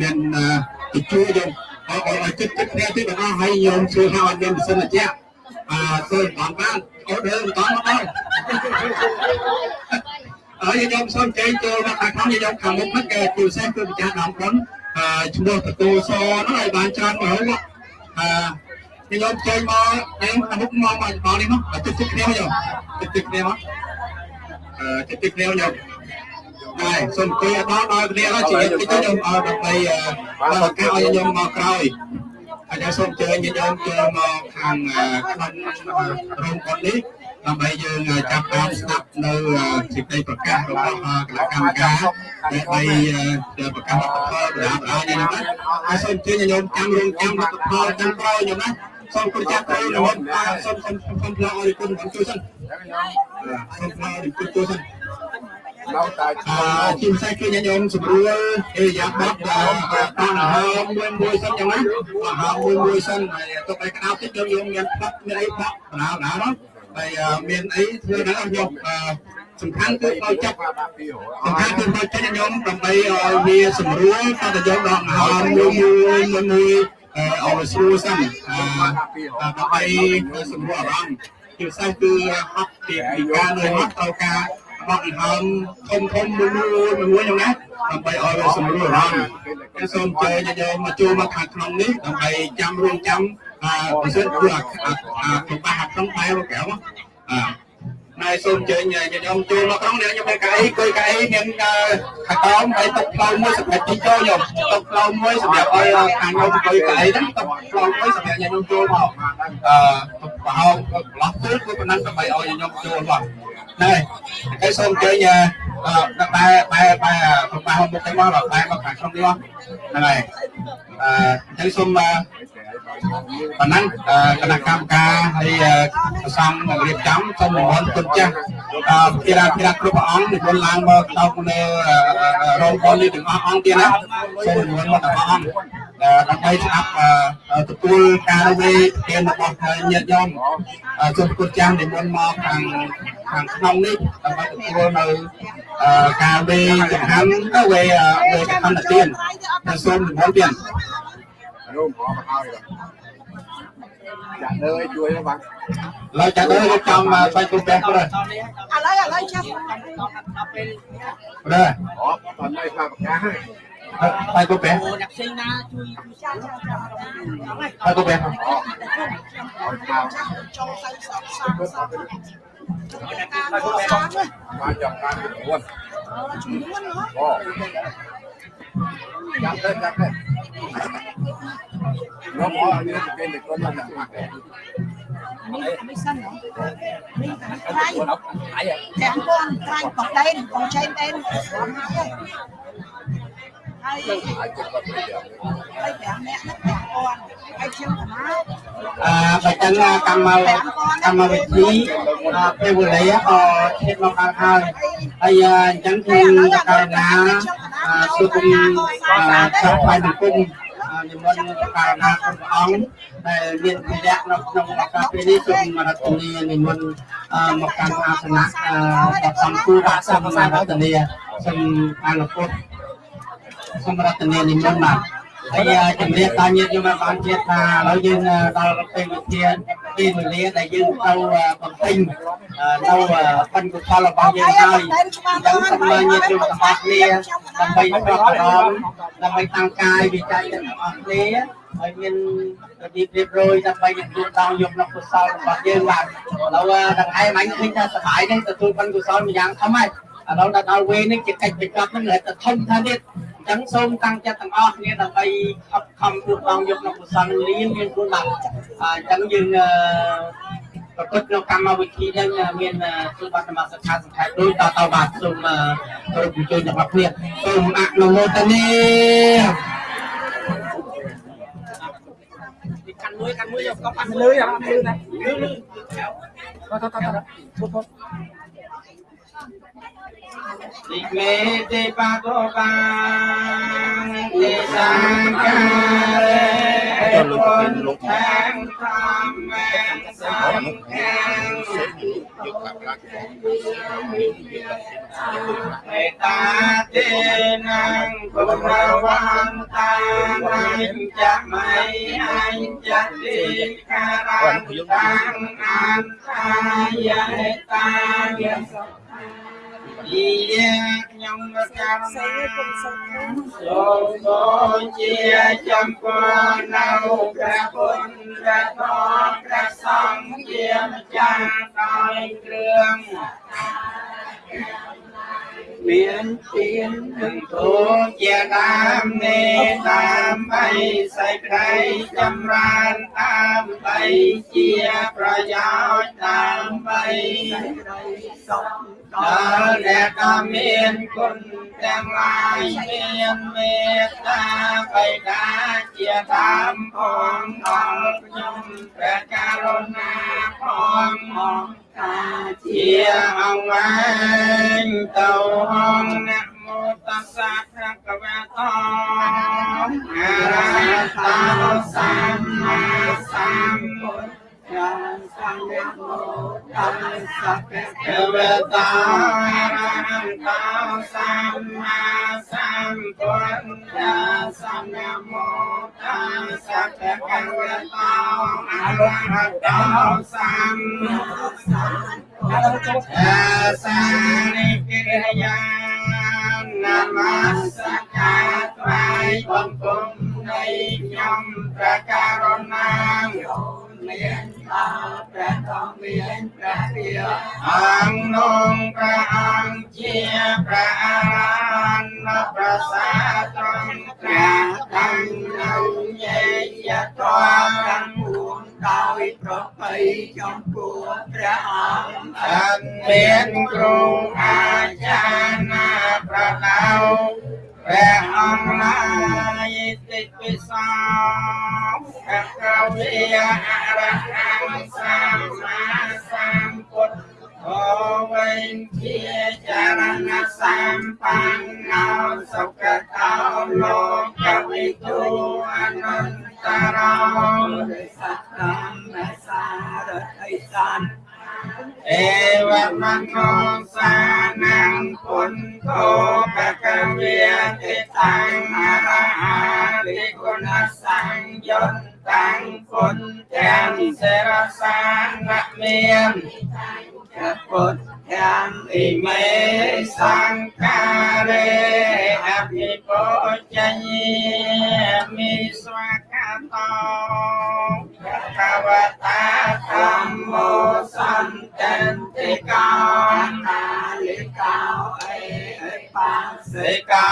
មានទៅជួយយើងឲ្យឲ្យចិត្តចិត្តគ្នាទីបងឲ្យញោមជួយឲ្យមានម៉ាស៊ីនត្រជាក់អឺធ្វើបានបានអូដើមបានមកដល់ហើយញោមសូមជួយចូលមកខាងក្នុងញោមខាងមុខហ្នឹងគេជួយសេះគឺម្ចាស់ដើមបុនអឺឈ្មោះតកូសហ្នឹងឲ្យបានច្រើនទៅហ្នឹងអឺខ្ញុំចេញមកខ្ញុំអាមុខមកមកមកនេះមកទឹកទឹកគ្នាខ្ញុំទឹកទឹកគ្នាមកអឺទឹកទឹកគ្នាខ្ញុំ ហើយសូមអង្គុយដល់ដល់គ្នាហើយជាតិចខ្ញុំឲ្យដើម្បីបើឱកាសឲ្យខ្ញុំមកក្រោយហើយសូមអញ្ជើញខ្ញុំចូលមកខាងក្នុងរោងគាត់នេះដើម្បីយើងចាប់បានស្ដាប់នៅសេចក្តីប្រកាសរបស់គណៈកម្មការដើម្បីប្រកាសរដ្ឋផលបណ្ដាបណ្ដានេះណាហើយសូមអញ្ជើញខ្ញុំចាំរងចាំរដ្ឋផលចាំក្រោយខ្ញុំណាសូមប្រចាំទៅរហូតសូមសូមសូមផ្លាស់ឲ្យគុណជួយសិនសូមផ្លាស់ឲ្យគុណជួយសិន នៅតែជាផ្សេងគឺញញោមស្រួលអេយ៉ាបត់តាមអាហារមួយមួយសិនយ៉ាងណាអាហារមួយមួយសិនហើយទៅไปក្តៅតិចយើងយើងមានផ្លាត់មានអីបក់បណ្ដាបណ្ដានោះហើយមានអីធ្វើដល់ខ្ញុំសំខាន់គឺឲ្យចាប់សំខាន់គឺឲ្យចិត្តញោមដើម្បីឲ្យវាស្រួលតើយើងដកអាហារមួយមួយមួយអរស្រួលសិនដើម្បីសម្រួលអារម្មណ៍ជាពិសេសគឺហត់ពីពីការនៅហត់ទៅការ បោះដង្ហើមធំធំមួយមួយមួយហ្នឹងណាដើម្បីឲ្យវាសម្រួលអារម្មណ៍ខ្ញុំសូមអញ្ជើញយកមកចូលមកខាងក្នុងនេះដើម្បីចាំរួមចាំអឺបើសិនគឺអាអាក្នុងបាសក្នុងបែរមកក្រៅអឺហើយសូមអញ្ជើញខ្ញុំចូលមកក្នុងនេះខ្ញុំមានកៅអីគួយកៅអីមានខាតោមហើយតុកផ្លូវមួយសម្រាប់ទីចូលខ្ញុំតុកផ្លូវមួយសម្រាប់ឲ្យខាងខ្ញុំអង្គុយកៅអីហ្នឹងតុកផ្លូវមួយសម្រាប់ខ្ញុំចូលមកអឺប្រហោងប្រឡោះទៅគឺប៉ុណ្ណឹងដើម្បីឲ្យខ្ញុំចូលមក ហើយហើយសូមអញ្ជើញអឺបែបែបែប្រហោងមុខទៅមកបែមក ខាងក្នុងនេះហ្នឹងហើយអឺហើយសូមប៉ុណ្ណឹងគណៈកម្មការហើយប្រសំរៀបចំសូមនិមន្តគុណចាស់ភារាភារាគ្រប់ព្រះអង្គនិមន្តឡើងមកដល់នៅរោងពលនេះទាំងអស់អង្គទៀតណាសូមនិមន្តមកទាំងអស់អង្គដើម្បីស្ដាប់ទទួលការវេទានរបស់ញាតិញោមសូមគុណចាស់និមន្តមកខាងខាងក្នុងនេះដើម្បីទទួលនៅការវេចង្ហាន់វេវេកណ្ដទានសូមនិមន្តទៀត រួមប្រកបហើយចាក់លើជួយបងឡើយចាក់លើរៀបចំស្វែងគុំពេះព្រឹកឥឡូវឥឡូវចាប់ព្រឹកអូតនៅថាប្រកាសហើយហើយក៏បែអ្នកផ្សេងណាជួយជួយចាំចាំចាំហើយហើយក៏បែចូលទៅសក់សាំសាំជួយការសាំបានចង់បាន9ជំនួនហ៎អូចាំទៅចាំទៅ នោះមកឲ្យមានគេនិយាយគាត់ថាមកនេះមិនសិនហ៎នេះខ្លាញ់គាត់អត់ហើយទាំងកូនខ្លាញ់បកដែនបងឆេនដែនហើយហើយអាចគាត់ទៅទៀតហើយ5នាក់ហ្នឹង5កូនហើយខ្ញុំកណាអឺបើចឹងកម្មកម្មវិធីពេលវេលាក៏ឈានមកដល់ហើយហើយអញ្ចឹងខ្ញុំតករណាជួបគុំចាប់ផ្សាយសង្គម និមន្តតករណាគ្រប់អង្គដែលមានវិរៈនៅក្នុងឱកាសពេលនេះសូមរតនានិមន្តមកកាន់អាសនៈដល់សំគូបាក់សូមរតនាសូមអនុពុទ្ធសូមរតនានិមន្តបាទ ហើយជំរាបដល់ញាតិញោមបានជឿថាឥឡូវយើងដល់ពេលវិធានពេលវេលាដែលយើងទៅបំពេញនៅបិណ្ឌកុសលរបស់យើងហើយអញ្ចឹងសូមញាតិញោមទាំងអស់គ្នាដើម្បីប្រកបដើម្បីតាំងកាយវិច័យទាំងអស់គ្នាហើយមានរបៀបរៀបរយដើម្បីទទួលតងយកនៅកុសលរបស់យើងបាទឥឡូវដង្អែមអញឃើញថាសប្បាយនេះទទួលបិណ្ឌកុសលមួយយ៉ាងធំហើយឥឡូវដល់ដល់វេនេះជាកិច្ចបញ្ចប់ហ្នឹងរហូតតែធំថាទៀតអញ្ចឹងសូមតាំងចិត្តទាំងអស់គ្នាដើម្បីខិតខំទូតងយកនៅពុទ្ធសាសនាមានខ្លួនបាទអញ្ចឹងយើងប្រកបក្នុងកម្មវិធីហ្នឹងមានសុបត្តិមសិក្ខាសង្ខេបដូចតទៅបាទសូមគោរពអញ្ជើញទាំងអស់គ្នាសូមអនុមោទនាកាន់មួយកាន់មួយយកកប់កាន់លឺយ៉ាងលឺណាលឺលឺតតតតពុទ្ធ តិមេទេបកោបាងទេសង្ខារេពុនខាងធម្មសង្ខាងយកកាប់ឡាក់មេត្តាទេนังគុណវន្យេតាយសពីយាខ្ញុំកម្មណាសូមដូចជាចំពោះនៅព្រះពុទ្ធព្រះធម៌ព្រះសង្ឃជាម្ចាស់ដោយគ្រឿងមានទៀននឹងធូរជាដើមនេះដើម្បីសេចក្តីចម្រើនដើម្បីជាប្រយោជន៍ដើម្បីសុខ ដល់អ្នកក៏មានគុណទាំងឡាយមានមេត្តាបិតាជាដើមផងដល់ខ្ញុំព្រះករុណាផងមកតាជាអង្គវែងទៅអង្គនមោតស្សៈភៈคะវៈតោអរហតសម្មាសម្ពុទ្ធ វតារន្តោសម្មាសម្ពុទ្ធាសម្ញមោតាសក្កវតាអរហតោសម្មាសម្ពុទ្ធាសានិកិរិយានមស្ការថ្វាយបង្គំនៃខ្ញុំព្រះករុណា មានតាព្រះតមានព្រះរាអង្គនងព្រះអង្គជាព្រះអរហន្តប្រសាត្រង់ព្រះតាំងនៅញេយតោទាំងពួងដោយប្រពៃចំពោះព្រះអង្គអនមានគ្រូអាចារ្យណាប្រដៅ ព្រះអង្គឡាយតិពិសោព្រះកវិអរហង្គសម្មាសម្ពុទ្ធអវេនជាចរណសម្បណ្ណោសុខតោលោកវិទូអនន្តរោសក្កម្មសារតិសាន អេវមង្គលសានំពុន្ធោបកវេតិតាំងអរហារិគុណសង្យន្តតាំងពុទ្ធទាំងសេរសានៈមានពុទ្ធ កម្មអ៊ីមេសង្ការេអភិបោចញ្ញមិស្វាកតោកវតាធម្មោសន្តតិកោតាលិកោអេ បាសេកោ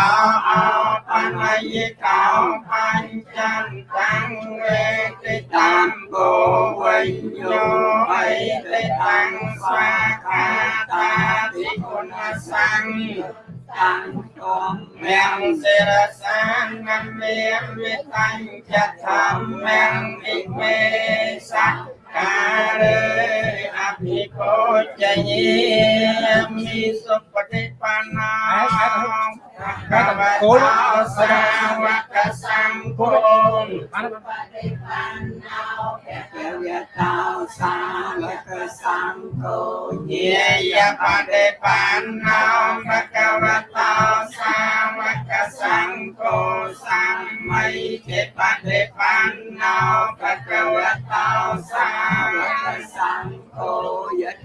អោបញ្ញយិកោបញ្ចន្តាំងវេតិតាមគោវិញ្ញោអេតិតាំងស្វាខាតាតិគុណសង្ឃតាំងគំមំសិរសានមមេវិតញ្ចធម្មំអិមេសក្ការេអភិពោជញេមិសុបតិបណ្ណាកវតោសាវកសង្គមបានបានបដិបណ្ណោភគវតោសាវកសង្គមញាយបដិបណ្ណោភគវតោសាវក សង្គមសម្មីទេបដិបណ្ណោភគវតោសាវកសង្គ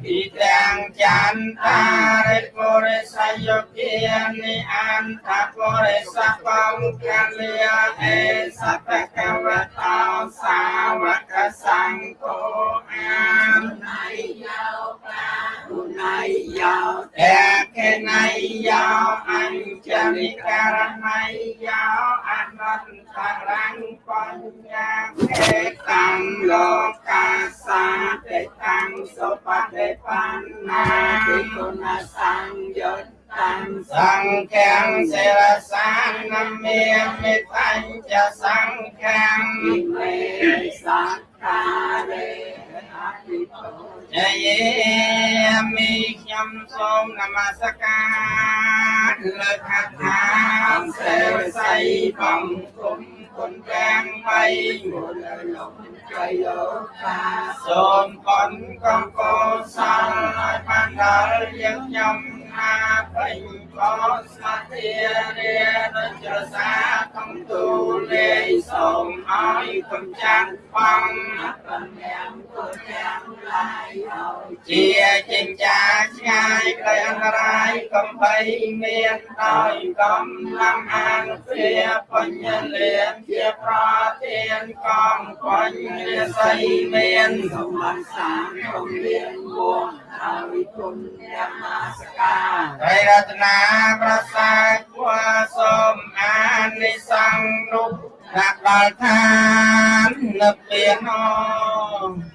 មយតិទាំងចន្តារិពុរិសយោគានិអន្តពុរិសកំកាលិយអេសតកវតោសាវកសង្គមអានណៃយោការុណៃយោតេកេណៃយោអញ្ចនិករណៃយោអនន្តរង្បញ្ញេតាំងលោកាសាទេតាំងសុបតិបណ្ណាតិគុណសង្យុតតាំងសង្ឃាំសិរសានមេមិបញ្ចសង្ឃាំមេសក្ការេអភិពុជយេមិខ្ញុំសូមន មស្ការលើកថាសេវស័យបង្គំគុណទាំងបីមុនលោកចៃលោកតាសូមគុណកំកោសលឲ្យបានដល់យើងខ្ញុំ ណាពេញបោស្មាទារាដូចចរសាកំទូលេសូមឲ្យគុំចាស់បងបំយ៉ាងគុណទាំងឡាយឲ្យជាចិញ្ចាឆ្ងាយក្តីអន្តរាយកំបីមានដោយកំឡាំអានព្រាបញ្ញលៀនជាប្រទានកងបញ្ញសីមានកំបានសានកំលៀនវង ហើយគុណយ៉ាងមាសការត្រីរតនាប្រសាទគួសូមអានិសង្ឃនោះដាក់ដល់ឋាននិព្វានអអ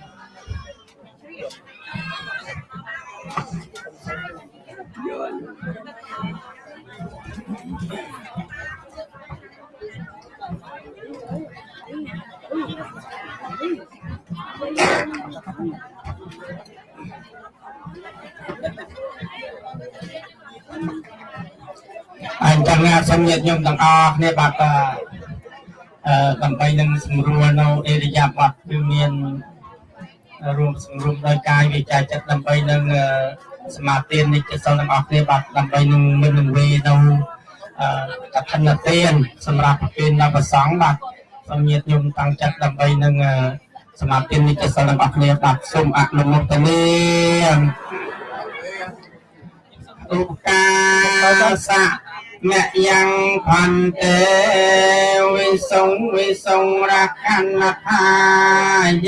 ញ្ចឹងសូមញាតិញោមទាំងអស់គ្នាបាទអឺដើម្បីនឹងសម្រួលនៅអេរិយាបថគឺមានរួមសម្រួមដោយកាយវិចារចិត្តដើម្បីនឹងសមាធិនិច្ចសិលទាំងអស់គ្នាបាទដើម្បីនឹងមិននឹងវេនៅអឺកឋិនទានសម្រាប់ប្រគេនដល់ព្រះសង្ឃបាទសូមញាតិញោមតាំងចិត្តដើម្បីនឹងសមាធិនិច្ចសិលទាំងអស់គ្នាបាទសូមអនុមោទនាឧកាសៈ មយ៉ាងផន្តេវិសងវិសងរខណ្ណថា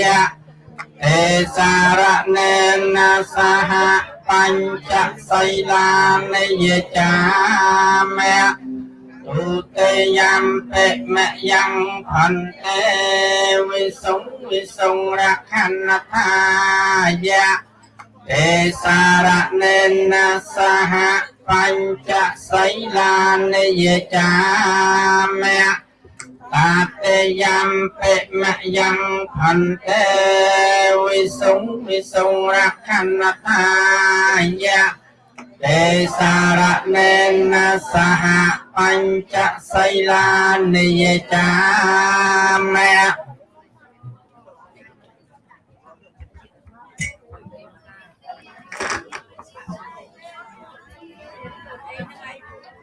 យៈទេសារណេនសហបញ្ចសីលានិយចាមៈឧតយំពេមយ៉ាងផន្តេវិសងវិសងរខណ្ណថាយៈទេសារណេនសហ បញ្ចសីលានិយចាមៈតាតេយំពេមយ៉ាងផន្តេវិសងវិសងរខណ្ណថាយៈទេសារណេនសហបញ្ចសីលានិយចាមៈ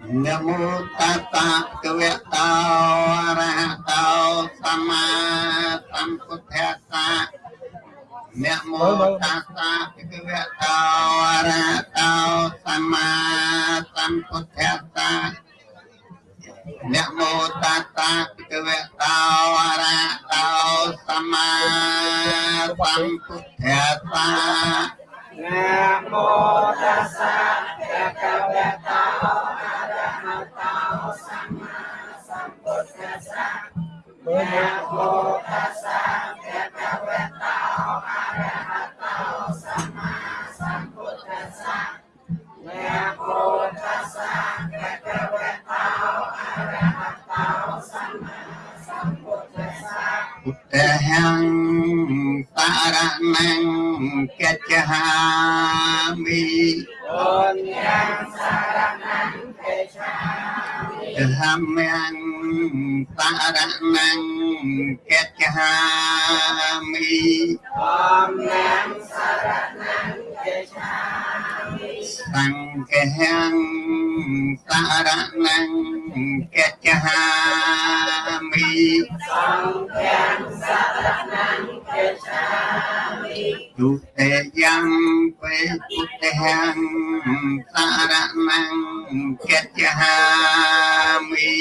នមោតតៈកវៈតោអរហតោសម្មាសម្ពុទ្ធស្សៈនមោតតៈកវៈតោអរហតោសម្មាសម្ពុទ្ធស្សៈនកវៈតោអរហតោសម្មាសម្ពុទ្ធស្សា ណាមោតាសាភៈកវេតោអរហតោសម្មាសម្ពុទ្ធាសាណាមោតាសាភៈកវេតោអរហតោសម្មាសម្ពុទ្ធាសាណាមោ តហੰបរមង្គកិច្ឆាមិបុញ្ញសារណង្គកិច្ឆាមិធម្មង្គបរមង្គកិច្ឆាមិធម្មសារណង្គកិច្ឆាមិសង្ឃហੰបរមង្គ កច្ចហាមិសង្ឃានសរណំកច្ឆាមិទុតិយំបេពុទ្ធហံសរណំកច្ចហាមិ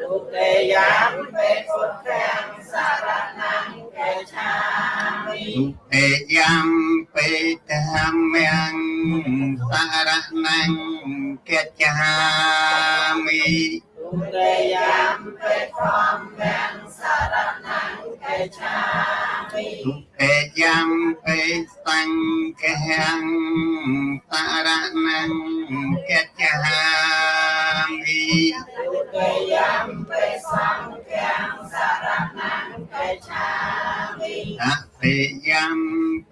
ទុតិយំបេពុទ្ធហံសរណំកច្ឆាមិទុតិយំបេតហមំសរណំកច្ចហាមិ ទុតិយាមពេធម្មំសារណំកេឆាមិទុតិយាមពេសង្ឃំសារណំកេឆាមិទុតិយាមពេសង្ឃំសារណំកេឆាមិអតិយាម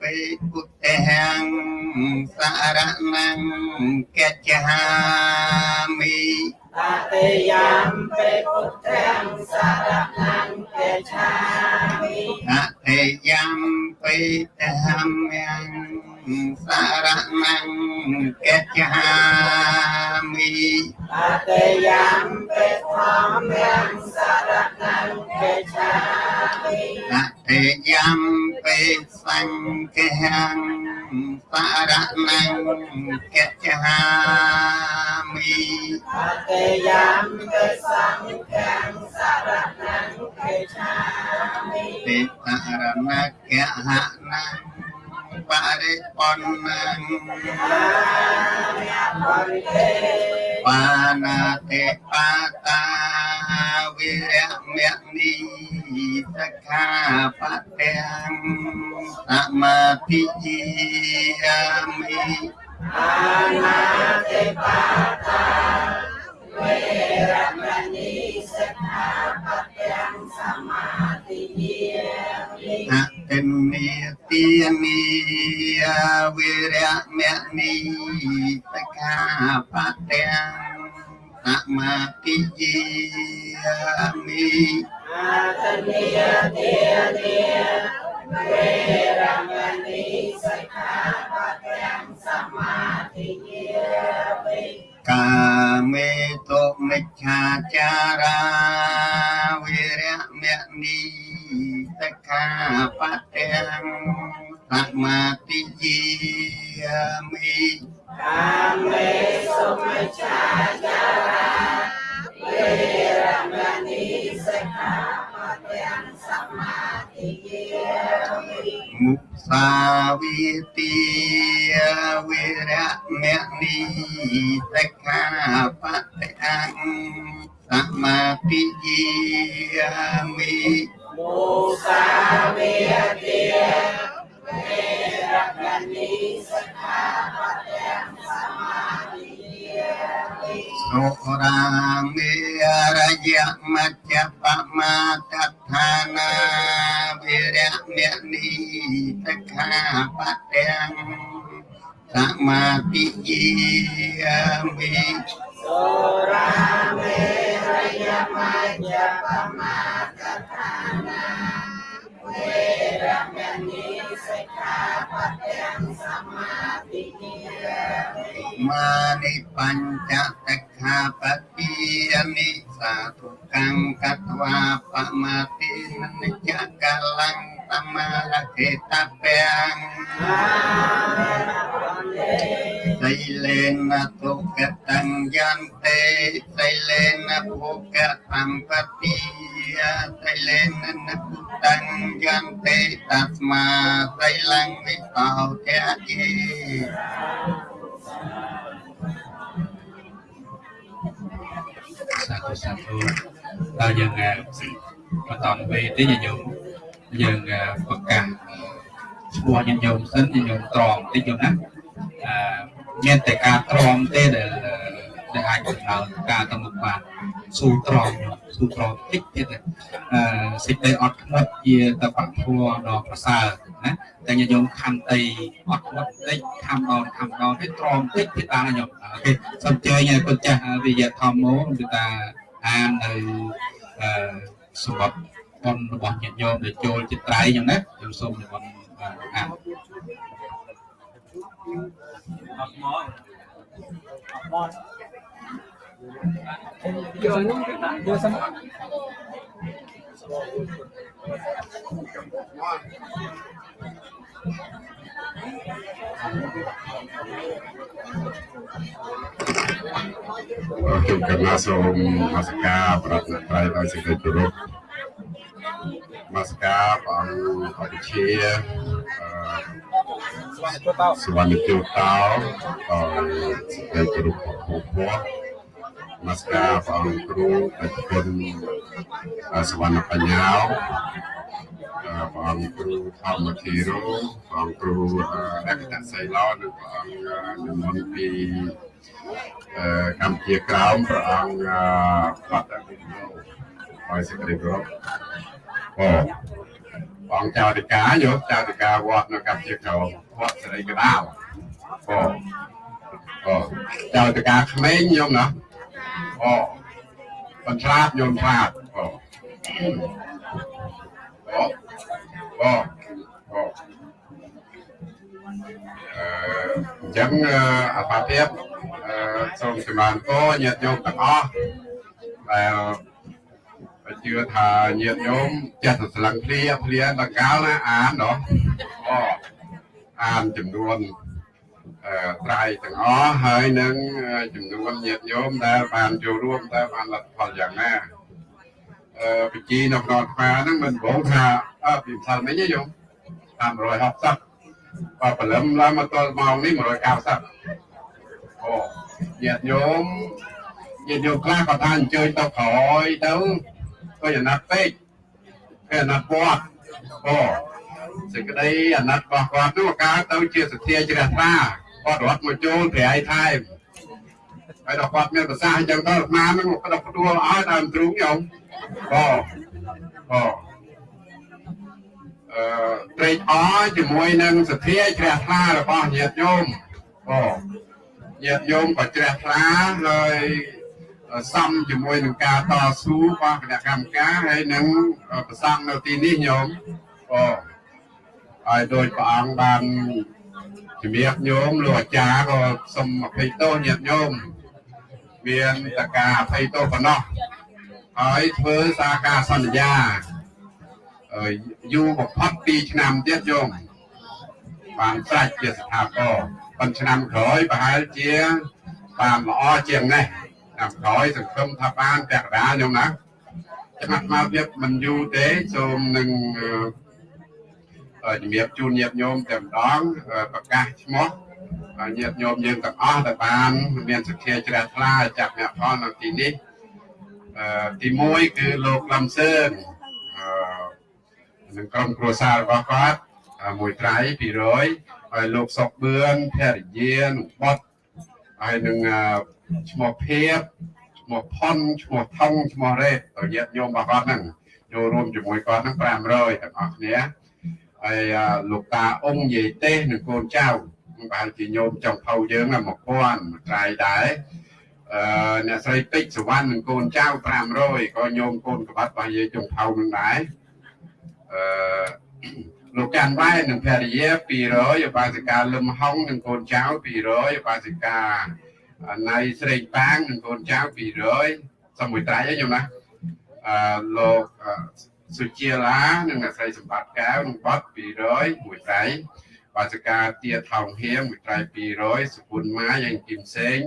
ពេពុទ្ធិហំសារណំកេឆាមិ តតិយំពេពុទ្រាំសរណំពេឆាមិតតិយំពេធម្មំ สารนังเกจามิปัตยัมเปธรรมังสารนังเกจามิปัตยัมเปสังเกหังสารนังเกจามิปัตยัมเปสังเกหังสารนังเกจามิติสารนังเกหัง parikonan panate pata wiryamyakni sakapateng amati jiyami panate pata វេរមណីសិក្ខាបទាំងសមាទិយាអតិនិទានីវេរមណីសិក្ខាបទាំងសមាទិយាមិអតិនិទានីវេរមណី កាមេទុមិច្ឆាចារាវិរៈមនីសិក្ខាបទាំងសមាទិយាមិកាមេសុមិច្ឆាចារាវិរៈមនីសិក្ខាបទាំងសមាទិយាមិ សាវិទាវិរៈមនីសិក្ខាបតិអង្គសមាធិយាមិមោសាវិទាវិរៈមនីសិក្ខាបតិអង្គសមាធិ សុរាមេរយៈមច្ចបមាតដ្ឋានាវិរៈមេនីតខាបតេងសមាតិយាមិ สุราเมรยมัจจปมาตฐานาเวรมณีสิกขาปัตยังสม តាទុកੰកតវាបមតិនិច្ចកលੰតាមរហេតពេងសីលេនទុកតੰយន្តេសីលេនភោគសម្បត្តិសីលេននុតੰយន្តេតស្មាសីលੰវិសោធិយេ សាធុសាធុតើយើងបន្តទៅទេញាតិញោមយើងប្រកាសឈ្មោះញាតិញោមសិនញាតិញោមត្រង់តិចញោមណាអឺមានតែការត្រង់ទេដែល ដែលអាចដំណើរការទៅមុខបានស៊ូត្រង់ស៊ូត្រង់តិចទៀតអឺសេចក្តីអត់ធ្មត់ជាតបធัวដ៏ប្រសើរណាតែញាតិញោមខំតីអត់ធ្មត់តិចខំដល់ខំដល់ទៅត្រង់តិចទៀតបានញាតិញោមអូខេសូមជើញឲ្យគុណចាស់វិយធម្មោគឺថាអាននៅអឺសម្បត្តិបុណ្យរបស់ញាតិញោមដែលចូលចិត្តត្រៃអញ្ចឹងណាខ្ញុំសូមនិមន្តអានអត់មកអត់មក យកនោះទៅដាក់យកសិនជុំកណ្ណាសូមនមស្ការប្ស្ការព្រះអង្គគ្រូអធិជនអឺសវណ្ណបញ្ញាអឺព្រះអង្គគ្រូធម្មធីរោព្រះអង្គគ្រូអឺអកតសីឡោនិងព្រះអង្គនិមន្តពីអឺកម្ពុជាក្រោមព្រះអង្គអឺបាត់វិទ្យុហើយសេចក្តីគោរពអូព្រះអង្គចៅអធិការយកចៅអធិការវត្តនៅកម្ពុជាក្រោមវត្តសេរីកដាលអូអូចៅអធិការក្មេងញោមណា អូបន្ឆ្លាតញោមឆ្លាតអូអូអូអូអឺអញ្ចឹងអឺអបាភាពអឺសូមសម្បានពរញាតិញោមទាំងអស់ដែលជឿថាញាតិញោមចេះតែស្លឹងភ្លាភ្លាដល់កាលណាអានណោះអូអានចំនួនអឺ ត្រៃទាំងអស់ហើយនឹងចំនួនញាតិញោមដែលបានចូលរួមតើបានលទ្ធផលយ៉ាងណាអឺបជីនៅក្នុងអាត្មាហ្នឹងមិនបងថាអឺពីផ្សាមិញទេញោម560បើព្រលឹមឡើងមកទល់ម៉ោងនេះ190អូញាតិញោមញាតិញោមខ្លះក៏ថាអញ្ជើញទៅក្រោយទៅក៏អាណត្តិពេកគេអាណត្តិវត្តអូសេចក្តីអាណត្តិរបស់គាត់នោះកើតទៅជាសទ្ធាជ្រះថ្លា គាត់រត់មកចូលប្រៃថែមហើយដល់គាត់មានប្រសាសន៍អញ្ចឹងទៅអាត្មានឹងគាត់ផ្ដួលឲ្យតាមទ្រូងញោមអូអូអឺត្រេកអរជាមួយនឹងសទ្ធាជ្រះថ្លារបស់ញាតិញោមអូញាតិញោមក៏ជ្រះថ្លាហើយសំជាមួយនឹងការតស៊ូរបស់គណៈកម្មការហើយនឹងប្រសង់នៅទីនេះញោមអូហើយដោយព្រះអង្គបាន ជំរាបញោមលោកអាចារ្យក៏សូមអភ័យទោសញាតិញោមមានតការអភ័យទោសប៉ុណ្ណោះហើយធ្វើសារការសន្យាអឺយូរបំផុត2ឆ្នាំទៀតយោមបានស្រេចជាស្ថាពរប៉ុន្តែឆ្នាំក្រោយប្រហែលជាបានល្អជាងនេះឆ្នាំក្រោយសង្ឃឹមថាបានពាក់កណ្ដាលញោមណាច្បាស់មកទៀតមិនយូរទេសូមនឹងអឺ ជំរាបជូនញាតិញោមតែម្ដងប្រកាសឈ្មោះញាតិញោមយើងទាំងអស់ដែលបាន មានសក្តិជ្រះថ្លាចាប់អ្នកផលនៅទីនេះអឺទី1គឺលោកលំសឿនអឺនឹងក្រុមគ្រួសាររបស់គាត់មួយត្រៃ200ហើយលោកសុកបឿនភរិយានឹងបុតហើយនឹងឈ្មោះភៀបឈ្មោះផុនឈ្មោះថងឈ្មោះរ៉េតទៅញាតិញោមរបស់គាត់ហ្នឹងចូលរួមជាមួយគាត់ហ្នឹង500ទាំងអស់គ្នា ហើយលោកតាអ៊ុំយាយទេសនិងកូនចៅប្រហែលជាញោមចុងភៅយើង1000ត្រៃដែរអឺអ្នកស្រីពេជ្រសវណ្ណនិងកូនចៅ500ក៏ញោមកូនកបាត់របស់យាយចុងភៅនឹងដែរអឺលោកចាន់វ៉ែនិងភរិយា200ឧបាសិកាលឹមហុងនិងកូនចៅ200ឧបាសិកាណៃស្រេងប៉ាងនិងកូនចៅ200សំមួយត្រៃហ្នឹងខ្ញុំណាអឺលោក សុជាឡានិងអ្នកស្រីសម្បត្តិកែវនឹងបត់200មួយត្រៃបាសកាទាថោងហៀងមួយត្រៃ200សុពុនម៉ាយ៉ាងគឹមសេង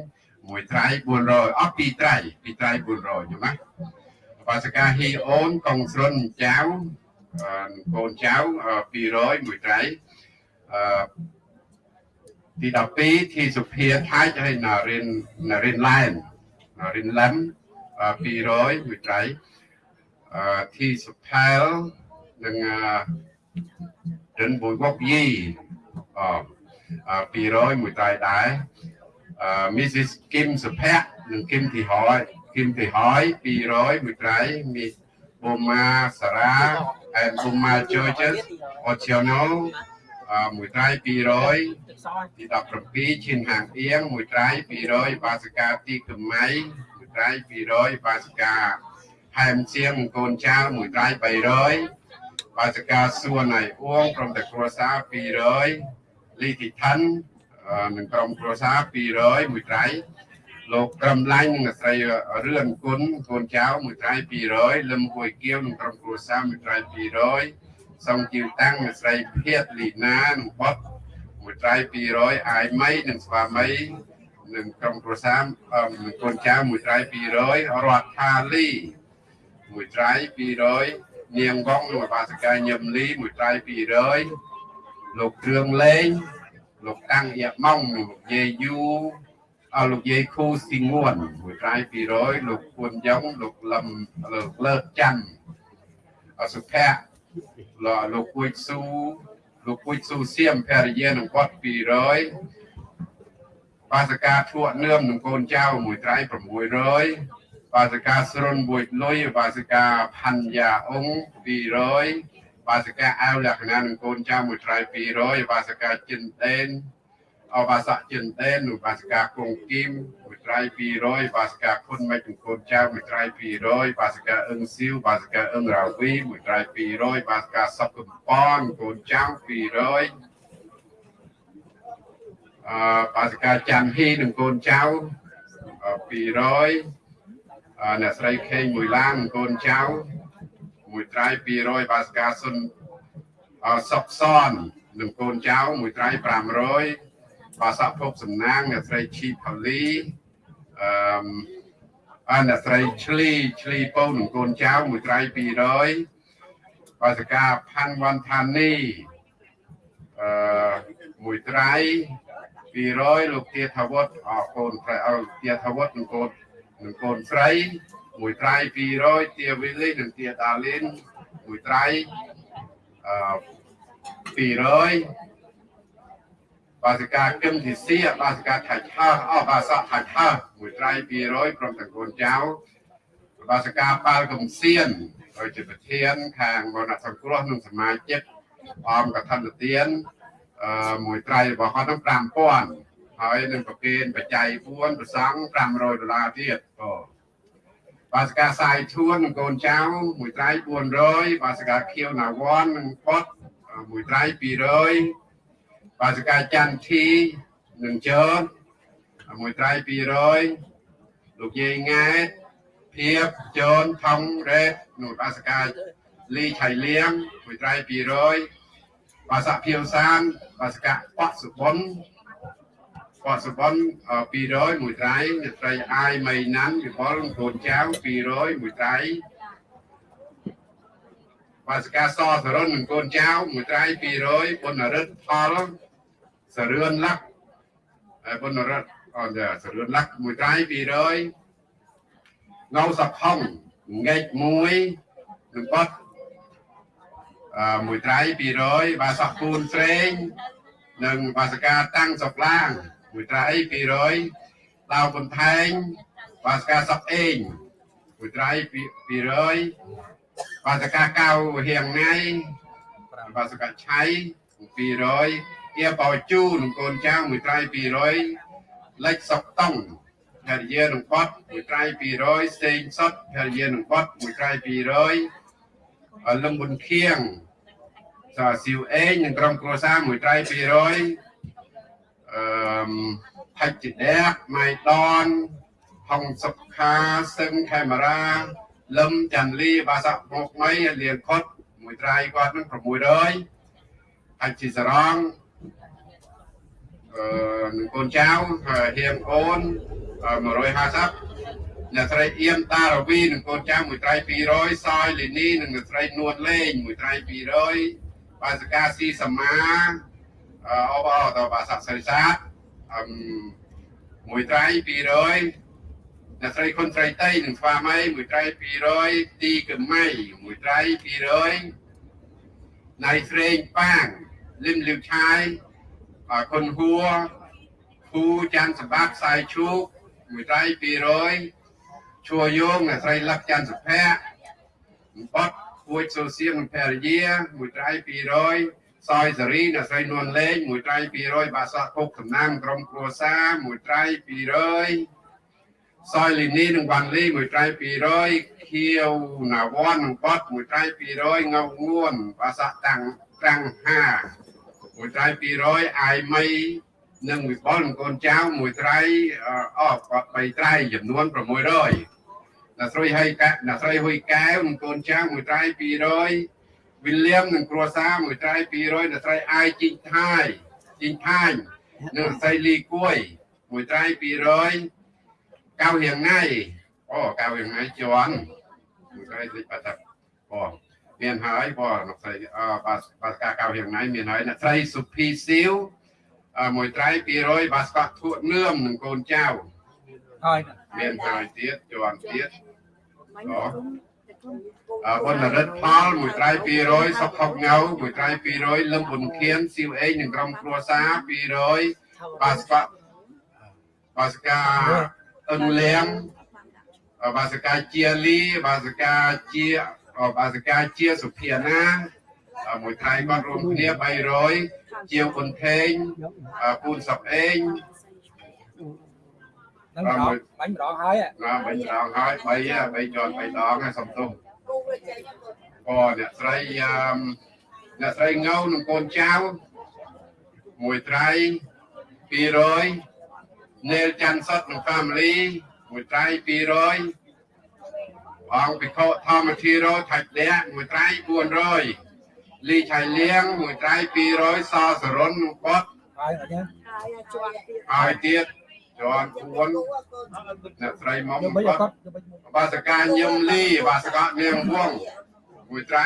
មួយត្រៃ400អស់ពីរត្រៃពីរត្រៃ400ខ្ញុំណាបាសកាហ៊ីអូនកងស្រុនចៅកូនចៅ200មួយត្រៃអឺទី12ទីសុភាថាច់ហើយណារិនណារិនឡែនណារិនឡែម200មួយត្រៃ អឺទីសុផែលនិងរិនបុយវកយីអ200មួយត្រៃដែរអឺ Mrs. Kim សុភ័ក្រនិង Kim ទីហើយ Kim ទីហើយ200មួយត្រៃ Miss Boma Sara and Boma Georges Ociono មួយត្រៃ200ទី17ឈិនហាងអៀងមួយត្រៃ200បាសកាទីកំៃមួយត្រៃ200បាសកា ហែមជាងកូនចៅមួយត្រៃ300បាសកាសួនណៃអួងក្រុមតែគ្រួសារ200លីទីឋាននឹងក្រុមគ្រួសារ200មួយត្រៃលោកក្រំឡាញ់និងស្រីរឿនគុណកូនចៅមួយត្រៃ200លឹមហួយគៀវនឹងក្រុមគ្រួសារមួយត្រៃ200សូមជឿតាំងអ្នកស្រីភៀតលីណានិងបតមួយត្រៃ200អាយម៉ៃនិងស្វាមីនិងក្រុមគ្រួសារនឹងកូនចៅមួយត្រៃ200រដ្ឋាលី មួយត្រៃ200នាងវងលោកបាសកាញឹមលីមួយត្រៃ200លោកគ្រឿងលេងលោកតាំងយ៉ាម៉ងលោកយាយយូអលោកយាយខូស៊ីងួនមួយត្រៃ200លោកពួនយ៉ងលោកលឹមលោកលើកច័ន្ទអសុភ័ក្រលោកលោកគួយស៊ូលោកគួយស៊ូសៀមភរិយានឹងគាត់200បាសកាធួនឿមនឹងកូនចៅមួយត្រៃ600 បាសកាស្រុនមួយលុយបាសកាផាន់យ៉ាអ៊ុង200បាសកាអាវលក្ខណៈនឹងកូនចៅមួយត្រៃ200បាសកាចិនដេនអបាសកចិនដេននិងបាសកាគងគីមមួយត្រៃ200បាសកាខុនមិនកូនចៅមួយត្រៃ200បាសកាអឹងស៊ីវបាសកាអឹងរាវីមួយត្រៃ200បាសកាសពកំប៉នកូនចៅ200អឺបាសកាច័ន្ទហ៊ីនិងកូនចៅ200 អ្នកស្រីខេងមួយឡានកូនចៅមួយត្រៃ200បាសកាសុនសុកសននិងកូនចៅមួយត្រៃ500បាសាភពសំណាងអ្នកស្រីឈីផលីអឺអាអ្នកស្រីឆ្លីឆ្លីពៅនឹងកូនចៅមួយត្រៃ200បាសកាផាន់វ៉ាន់ថានីអឺមួយត្រៃ200លោកទាថាវុតអរកូនប្រៃឲ្យទាថាវុតនឹងកូន នឹងកូនស្រីមួយត្រៃ200ទាវីលីនិងទាដាលីនមួយត្រៃអឺ200បាសិកាគឹមទីសៀបាសិកាថាច់ហើអស់បាសកថាច់ហើមួយត្រៃ200ព្រមទាំងកូនចៅបាសិកាប៉ាល់កំសៀនហើយជាប្រធានខាងមរណសង្គ្រោះនិងសមាជិកអង្គកថានទានអឺមួយត្រៃរបស់គាត់នឹង5000 ហើយនឹងប្រគេនបច្ច័យ4ប្រសង់500ដុល្លារទៀតអូបាសកាសាយធួននិងកូនចៅមួយត្រៃ400បាសកាខៀវណាវ័ននិងពតមួយត្រៃ200បាសកាច័ន្ទធីនឹងជើមួយត្រៃ200លោកយាយង៉ែភៀបជូនថងរ៉េតនោះបាសកាលីឆៃលៀងមួយត្រៃ200បាសភៀវសានបាសកាបកសុបុន បកសុបុន200មួយត្រៃអ្នកត្រីអាយមីណាន់វិបុលកូនចៅ200មួយត្រៃបាសកាសសរុននឹងកូនចៅមួយត្រៃ200បុណ្យរិទ្ធផលសរឿនលក្ខហើយបុណ្យរតអត់សរឿនលក្ខមួយត្រៃ200ងៅសខុងងែកមួយនឹងបត់អឺមួយត្រៃ200បាសកពូនស្រេងនិងបាសកាតាំងសុកឡាង មួយត្រៃ200ដាវបន្ថែងបាសកាសុកអេងមួយត្រៃ200បាសកាកៅហៀងណៃបាសកាឆៃ200ជាបោជូនឹងកូនចៅមួយត្រៃ200លេខសុកតង់ភរិយានឹងបត់មួយត្រៃ200ស្ទេងសុតភរិយានឹងបត់មួយត្រៃ200លឹមប៊ុនខៀងសាស៊ីវអេងនឹងក្រុមគ្រួសារមួយត្រៃ200 អឺផាច់ជីដែកម៉ៃដនហុងសុខាសឹងខេមរាលឹមចាន់លីបាសាក់មកមីលៀនខុតមួយត្រៃគាត់នឹង600អាចជីសរងអឺនឹងកូនចៅហៀងអូន150អ្នកស្រីអៀមតារវីនឹងកូនចៅមួយត្រៃ200សយលីនីនឹងអ្នកស្រីនួនលេងមួយត្រៃ200បាសកាស៊ីសមា អបអតបាសាក់សរិសាទអឹមមួយត្រៃ200អ្នកស្រីខុនស្រីតៃនឹងស្វាមីមួយត្រៃ200ទីកម៉ៃមួយត្រៃ200ណៃស្រេងប៉ាងលឹមលឹវឆាយអខុនហួរគូច័ន្ទសម្បត្តិខ្សែឈូកមួយត្រៃ200ជួយោងអ្នកស្រីលឹកច័ន្ទសុភ័ក្របត់គួចសូសៀងភរិយាមួយត្រៃ200 សយសេរីអ្នកស្រីនួនលេងមួយត្រៃ200បាសាគុកតំណាងក្រុមគ្រួសារមួយត្រៃ200សយលីនីនិងវ៉ាន់លីមួយត្រៃ200ខៀវណាវ៉ាន់និងបត់មួយត្រៃ200ងៅងួនបាសាតាំងតាំង5មួយត្រៃ200អាយមីនិងវិបុលនិងកូនចៅមួយត្រៃអស់គាត់3ត្រៃចំនួន600អ្នកស្រីហើយកអ្នកស្រីហ៊ុយកែវនិងកូនចៅមួយត្រៃ200 វិលៀមនិងគ្រួសារមួយត្រៃ200អ្នកស្រីអាយជីងថាយជីងថាញនិងអ្នកស្រីលីគួយមួយត្រៃ200កៅរៀងថ្ងៃអូកៅរៀងថ្ងៃជន់មួយត្រៃតិចបាត់ទៅអូមានហើយបងអ្នកស្រីអបាសបាសកាកៅរៀងថ្ងៃមានហើយអ្នកស្រីសុភីស៊ីវមួយត្រៃ200បាសកោះធួនឿមនិងកូនចៅហើយមានហើយទៀតជាន់ទៀតអ រគុណរិទ្ធផលមួយត្រៃ200សុខហុកងៅមួយត្រៃ200លឹមប៊ុនខៀនស៊ីវអេងនិងក្រុមគ្រួសារ200បាសកបាសកាអនុលៀងបាសកាជាលីបាសកាជាបាសកាជាសុភាណាមួយត្រៃគាត់រួមគ្នា300ជាវប៊ុនថេងពូនសុកអេង ហ្នឹងម្ដងបាញ់ម្ដងហើយណាបីដងហើយបីបីជាន់បីដងហើយសំទុំអូអ្នកស្រីអ្នកស្រីងៅនឹងកូនចៅមួយត្រៃ200នេលច័ន្ទសុតនិង family មួយត្រៃ200អង្គពិខុធម្មធីរោថៃដេមួយត្រៃ400លីឆៃលៀងមួយត្រៃ200សសរុននិងបត់ហើយអត់ទេហើយទៀត ជាន់ពួនអ្នកស្រីមុំយកបីបអត់ត់យកបីបាសកាញឹមលីបាសកានាងវងមួយត្រៃ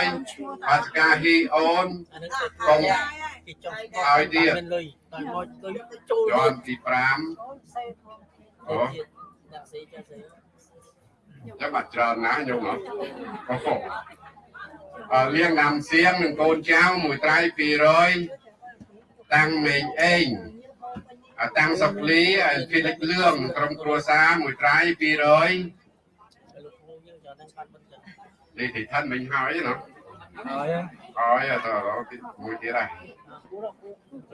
200បាសកាហ៊ីអូនអានឹងគេកុំគេចង់ឲ្យទៀតមានលុយតែមកលុយចូលជាន់ទី5អូដាក់ស្អីចាស្អីចាំបាត់ច្រើនណាស់ញោមហ៎អូហូអឺលៀងណាំសៀងនឹងកូនចៅមួយត្រៃ200តាំងមេងអេងអា តាំងសុកលីភីលិចលឿងក្រុមគ្រួសារមួយត្រៃ200លោកគ្រូយើងចូលនឹងបាត់មិនចឹងនេះទីឋានមិញហើយណាហើយហើយអត់ទៅមួយទៀតហើយ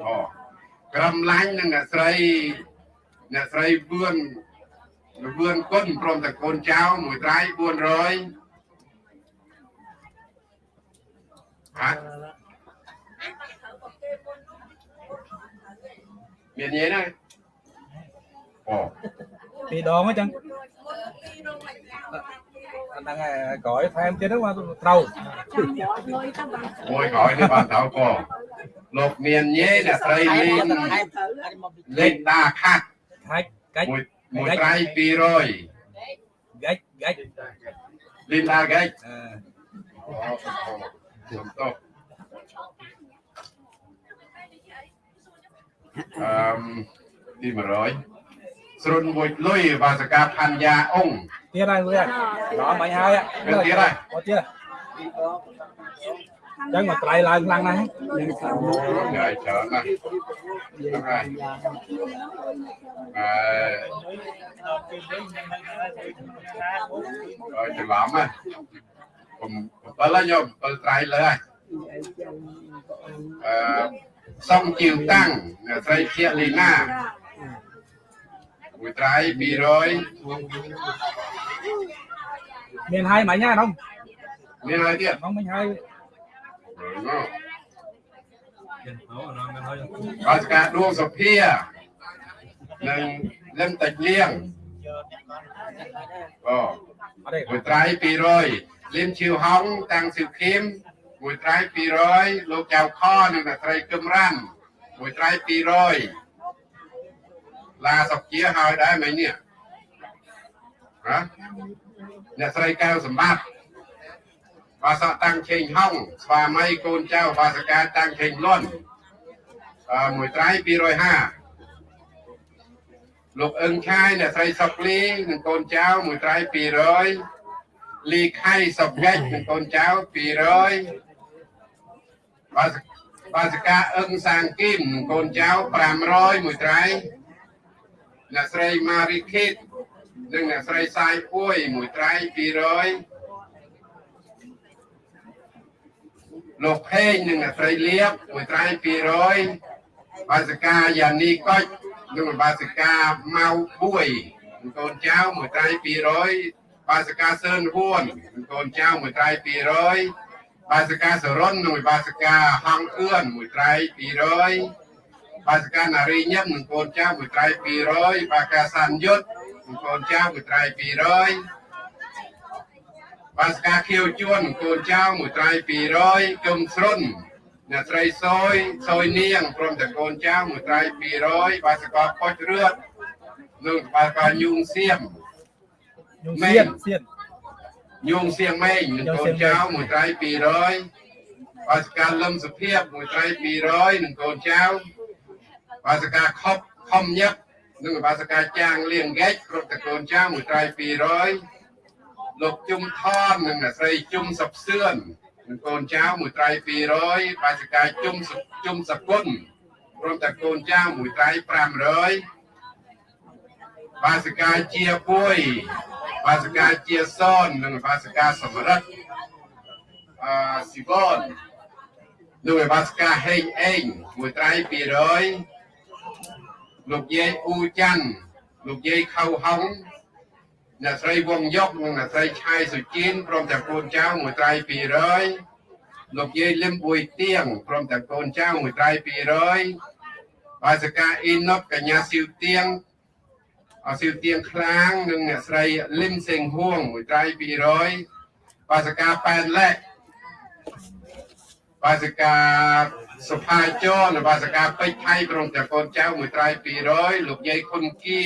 អូក្រំឡាញ់នឹងអ្នកស្រីអ្នកស្រីវឿនវឿនគុណព្រមទាំងកូនចៅមួយត្រៃ400ហា មានញ៉េណាអូពីរដងអញ្ចឹងអាហ្នឹងហើយក្រោយថែមទៀតហ្នឹងមកត្រូវមួយក្រោយនេះបានទៅក៏លោកមានញ៉េអ្នកស្រីលីងថែមអាចមកពីលេងតាខាត់ហាច់កាច់មួយមួយត្រៃ200កាច់កាច់លីនតាហ្គេចអឺ អូសំទោសអឺមទី100ស្រុនមួយលុយបាសកាផាន់យ៉ាអ៊ុងទៀតហើយមួយហើយដល់មិញហើយមានទៀតហើយអត់ទៀតអញ្ចឹងមកត្រៃឡើងខ្លាំងណាស់ហើយច្រើនណាស់ហ្នឹងហើយអឺហើយច្រឡំហ៎ผม7ហើយញោម7ត្រៃលើហើយអឺ សំជីវតាំងអ្នកស្រីជាលីណាមួយត្រៃ200មានហើយមិញហើយហ្នឹងមានហើយទៀតហ្នឹងមិញហើយបាសកាដួងសុភានិងលឹមតាច់លៀងយកអ្នកគាត់ចាក់ដែរអូអត់ទេមួយត្រៃ200លៀមឈីវហុងតាំងស៊ីវខៀម មួយត្រៃ200លោកចៅខនិងអ្នកត្រីគឹមរ៉ាន់មួយត្រៃ200ឡាសុកជាហើយដែរមិញនេះហ៎អ្នកស្រីកៅសម្បត្តិបាសកតាំងឆេងហុងស្វាមីកូនចៅបាសកាតាំងឆេងលន់អឺមួយត្រៃ250លោកអឹងឆាយអ្នកស្រីសុកលីនិងកូនចៅមួយត្រៃ200លីខៃសុកងាច់និងកូនចៅ200 បាសបាសកាអឹងសាងគីមនិងកូនចៅ500មួយត្រៃអ្នកស្រីម៉ារីខេតនិងអ្នកស្រីសាយពួយមួយត្រៃ200លោកផេងនិងអ្នកស្រីលៀបមួយត្រៃ200បាសកាយ៉ានីកុចនិងបាសកាម៉ៅបួយនិងកូនចៅមួយត្រៃ200បាសកាសឿនហួននិងកូនចៅមួយត្រៃ200 បាសកាសរុននិងបាសកាហងអឿនមួយត្រៃ200បាសកានារីញឹមនិងកូនចៅមួយត្រៃ200បាសកាសានយុទ្ធនិងកូនចៅមួយត្រៃ200បាសកាខៀវជួននិងកូនចៅមួយត្រៃ200គឹមស្រុនអ្នកស្រីសយសយនាងព្រមទាំងកូនចៅមួយត្រៃ200បាសកាប៉ុចរឿតនិងបាសកាញូងសៀមញូងមែសៀននសៀន ញូងសៀងម៉េងនិងកូនចៅមួយត្រៃ200បាសកាលឹមសុភីបមួយត្រៃ200និងកូនចៅបាសកាខប់ខំញឹកនិងបាសកាចាងលៀងហ្គេចគ្រប់តកូនចៅមួយត្រៃ200លោកជុំថននិងអ្នកស្រីជុំសុបសឿននិងកូនចៅមួយត្រៃ200បាសកាជុំសុជុំសគុណព្រមទាំងកូនចៅមួយត្រៃ500បាសិកាជាពួយ បាសិកាជាសននិងបាសិកាសម្រិទ្ធអឺស៊ីបននិងបាសិកាហេងអេងមួយត្រៃ200លោកយាយអ៊ូច័ន្ទលោកយាយខៅហុងអ្នកស្រីវងយុកនិងអ្នកស្រីឆាយសុជីនព្រមទាំងកូនចៅមួយត្រៃ200លោកយាយលឹមបួយទៀងព្រមទាំងកូនចៅមួយត្រៃ200បាសិកាអ៊ីណុតកញ្ញាស៊ីវទៀង អសិវទៀងខ្លាងនិងអ្នកស្រីលឹមសេងហួងមួយត្រៃ200បាសកាប៉ែនលែកបាសកាសុផាចរនិងបាសកាពេជ្រថៃក្រុមទាំងកូនចៅមួយត្រៃ200លោកយាយខុនគៀ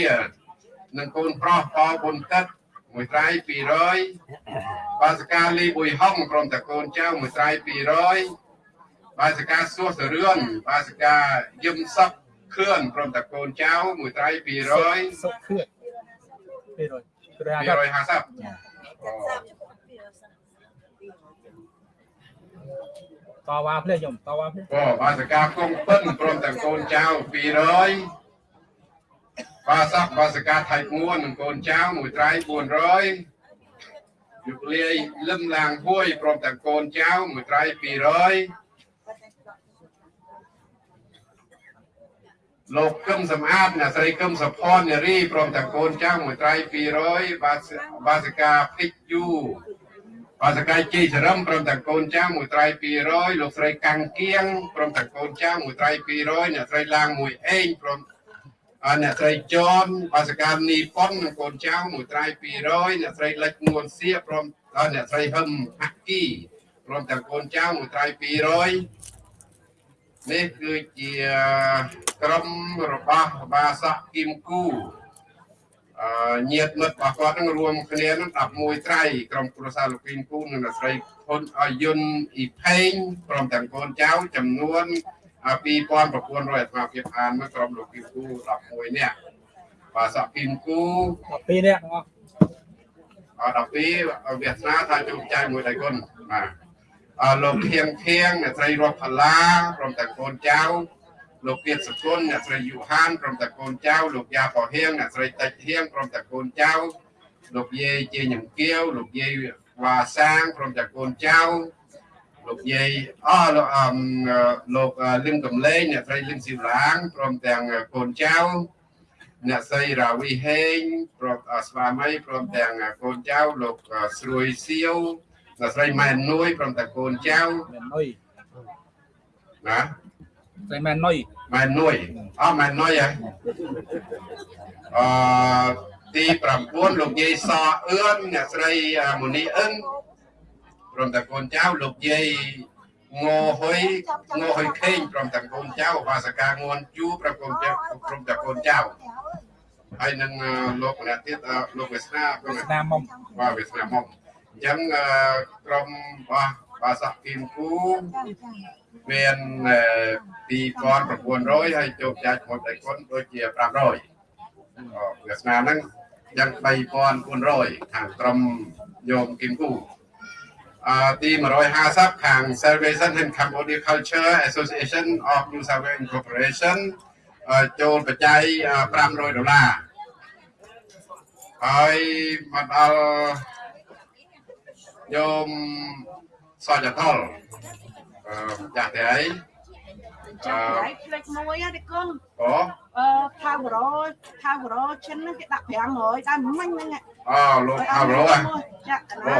និងកូនប្រុសប៉ប៊ុនទឹកមួយត្រៃ200បាសកាលីប៊ុយហុងក្រុមទាំងកូនចៅមួយត្រៃ200បាសកាសួសសរឿនបាសកាយឹមសុក ខឿនក្រុមទាំងកូនចៅមួយត្រៃ200សុខខឿន200 250 250តវ៉ាភ្លេះខ្ញុំតវ៉ាភ្លេះក៏បាសកាគង់ពិនព្រមទាំងកូនចៅ200បាសាបាសកាថៃងួននិងកូនចៅមួយត្រៃ400យុគលាយលឹមឡាងហួយព្រមទាំងកូនចៅមួយត្រៃ200 លោកកឹមសំអាតអ្នកស្រីកឹមសុផននារីព្រមទាំងកូនចៅមួយត្រៃ200បាសបាសកាភិកយូបាសកាយជ័យសរឹមព្រមទាំងកូនចៅមួយត្រៃ200លោកស្រីកាំងគៀងព្រមទាំងកូនចៅមួយត្រៃ200អ្នកស្រីឡាងមួយអេងព្រមអរអ្នកស្រីចនបាសកានីប៉ុននិងកូនចៅមួយត្រៃ200អ្នកស្រីលិចងួនសៀព្រមដល់អ្នកស្រីហឹមហាក់គីព្រមទាំងកូនចៅមួយត្រៃ200 នេះគឺជាក្រុមរបស់បាសកគីមគូអឺញាតិមិត្តរបស់គាត់នឹងរួមគ្នានឹង11ត្រៃក្រុមគ្រួសារលោកគីមគូនិងអ្នកស្រីហ៊ុនអយុនអ៊ីផេងព្រមទាំងកូនចៅចំនួន2900អាត្មាភាពអានមកក្រុមលោកគីមគូ11នាក់បាទសកគីមគូ12នាក់ទាំងអស់អ12វាសនាថាជោគជ័យមួយដៃគុណបាទអឺ លោកធៀងធៀងអ្នកស្រីរស់ផល្លាព្រមទាំងកូនចៅលោកទៀតសគុណអ្នកស្រីយូហានព្រមទាំងកូនចៅលោកយ៉ាប៉ោហៀងអ្នកស្រីតិចហៀងព្រមទាំងកូនចៅលោកយាយជាញឹមគៀវលោកយាយវ៉ាសាងព្រមទាំងកូនចៅលោកយាយអលោកអមលោកលឹមកំលែងអ្នកស្រីលឹមស៊ីវឡាងព្រមទាំងកូនចៅអ្នកស្រីរាវីហេងព្រមស្វាមីព្រមទាំងកូនចៅលោកស្រួយសៀវ អ្នកស្រីម៉ែននួយព្រមទាំងកូនចៅមែននុយណាស្រីមែននុយម៉ែននួយអស់ម៉ែននួយហ៎អឺទី9លោកយាយសអឿនអ្នកស្រីមូនីអឹងព្រមទាំងកូនចៅលោកយាយងហុយងហុយខេងព្រមទាំងកូនចៅបាសកាងួនជូព្រមកូនចៅព្រមទាំងកូនចៅហើយនឹងលោកម្នាក់ទៀតលោកវាសនាព្រមស្នាមមុំបាទវាសនាមក អញ្ចឹងក្រុមរបស់បាសាគីមគូមាន2900ហើយជោគចាច់មួយដៃគុណដូចជា500វាសនាហ្នឹងយ៉ាង3400ខាងក្រុមយោមគីមគូអឺទី150ខាង Salvation and Cambodia Culture Association of New South Wales Incorporation ចូលបច្ច័យ500ដុល្លារហើយមកដល់ ញោមសច្ចថលអឺចាស់តែអីចាំដៃផ្លេចមួយទេកូនអូអឺថាវរោថាវរោឈិនហ្នឹងគេដាក់500តែមិញហ្នឹងអូលោកថាវរោហ៎ចាក់កណា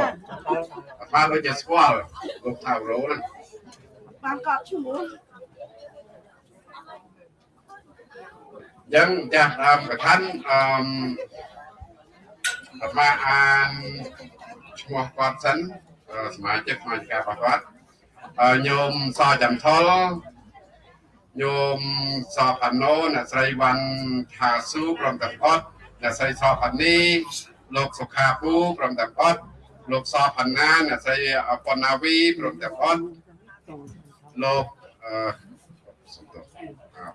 អត់បានដូចជាស្គាល់លោកថាវរោហ្នឹងបានកត់ឈ្មោះអញ្ចឹងចាស់ដើមកថាអឺអត់មកអាន ឈ្មោះគាត់សិនសមាជិកសមាជិការបស់គាត់ហើយញោមសចាំថលញោមសផាណូអ្នកស្រីវ៉ាន់ថាស៊ូព្រមទាំងអត់អ្នកស្រីសផានីលោកសុខាពូព្រមទាំងអត់លោកសផាណាអ្នកស្រីអពណាវីព្រមទាំងអត់លោកអឺសំទោសអា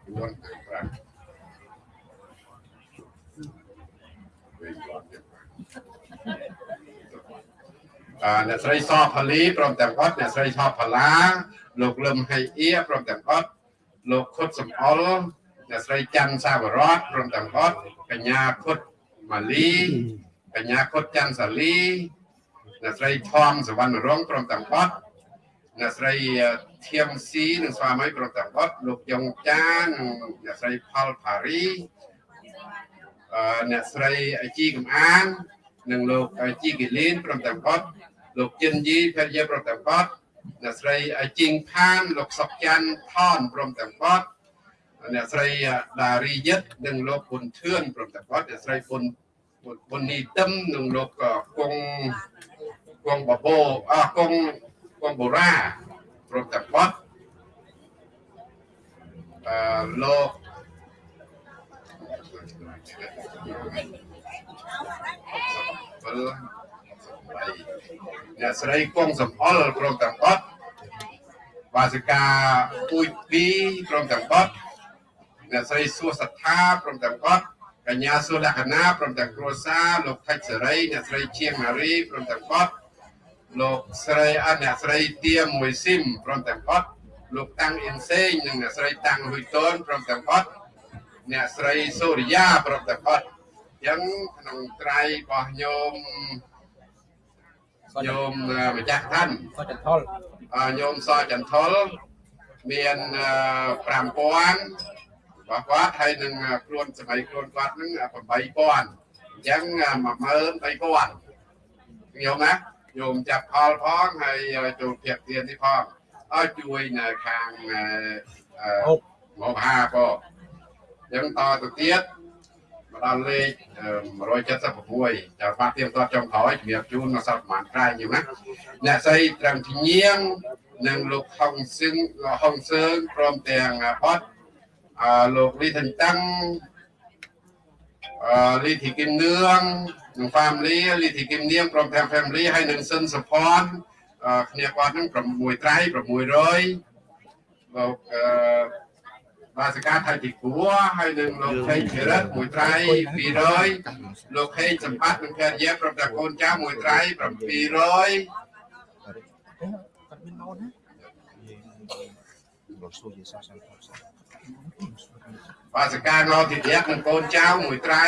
4 អឺអ្នកស្រីសផលីព្រមទាំងអត់អ្នកស្រីសផល្លាលោកលឹមហៃអៀព្រមទាំងអត់លោកខុតសំអល់អ្នកស្រីច័ន្ទសាវរតព្រមទាំងអត់កញ្ញាខុតម៉ាលីកញ្ញាខុតច័ន្ទសាលីអ្នកស្រីធំសវណ្ណរងព្រមទាំងអត់អ្នកស្រីធៀមស៊ីនិងស្វាមីព្រមទាំងអត់លោកយ៉ុងចានិងអ្នកស្រីផលផារីអឺអ្នកស្រីជីកំអាននិងលោកជីគីលីនព្រមទាំងអត់ លោកចិនយីភរិយាព្រមទាំងអត់អ្នកស្រីជីងផានលោកសុកច័ន្ទថនព្រមទាំងអត់អ្នកស្រីដារីយិតនិងលោកពុនធឿនព្រមទាំងអត់អ្នកស្រីពុនពុននីទឹមនិងលោកគង់គង់បបោអស់គង់គង់បូរ៉ាព្រមទាំងអត់អឺលោកពល អ្នកស្រីគង់សំអល់ព្រមទាំងអត់វាសិកាពូជពីព្រមទាំងអត់អ្នកស្រីសួសត្ថាព្រមទាំងអត់កញ្ញាសុលក្ខណាព្រមទាំងគ្រួសារលោកថៃសេរីអ្នកស្រីជាងម៉ារីព្រមទាំងអត់លោកស្រីអត់អ្នកស្រីទៀមួយស៊ីមព្រមទាំងអត់លោកតាំងអ៊ីនសេងនិងអ្នកស្រីតាំងហ៊ុយតូនព្រមទាំងអត់អ្នកស្រីសូរិយាព្រមទាំងអត់អញ្ចឹងក្នុងត្រៃរបស់ញោម ញោមម្ចាស់ឋានសច្ចថលអឺញោមសចន្ទលមាន5000របស់គាត់ហើយនឹងខ្លួនសម័យខ្លួនគាត់នឹង8000អញ្ចឹង13000ញោមណាញោមចាប់ផលផងហើយចូលភាគទាននេះផងឲ្យជួយនៅខាងអឺមកហាបងអញ្ចឹងតទៅទៀត មកដល់លេខ176ចាំបាត់ទៀមតចុងក្រោយជំរាបជូនមកសល់ប្រហែលក្រែងយូរណាអ្នកស្រីត្រឹមជំនៀងនិងលោកហុងសឹងហុងសើងព្រមទាំងអត់អឺលោកលីថនតាំងអឺលីធីគឹមនឿងនិង family លីធីគឹមនៀងព្រមទាំង family ហើយនិងសិនសុផនអឺគ្នាគាត់នឹង6ត្រៃ600លោកអឺ បាសិកាថៃទីគួរហើយនឹងលោកខេងភិរិទ្ធមួយត្រៃ200លោកខេងសម្បត្តិនិងភរិយាប្រាប់តែកូនចៅមួយត្រៃ700គាត់មានម៉ោនណាលោកសួរយេសាសាសាបាសិកាងោទីទៀតនិងកូនចៅមួយត្រៃ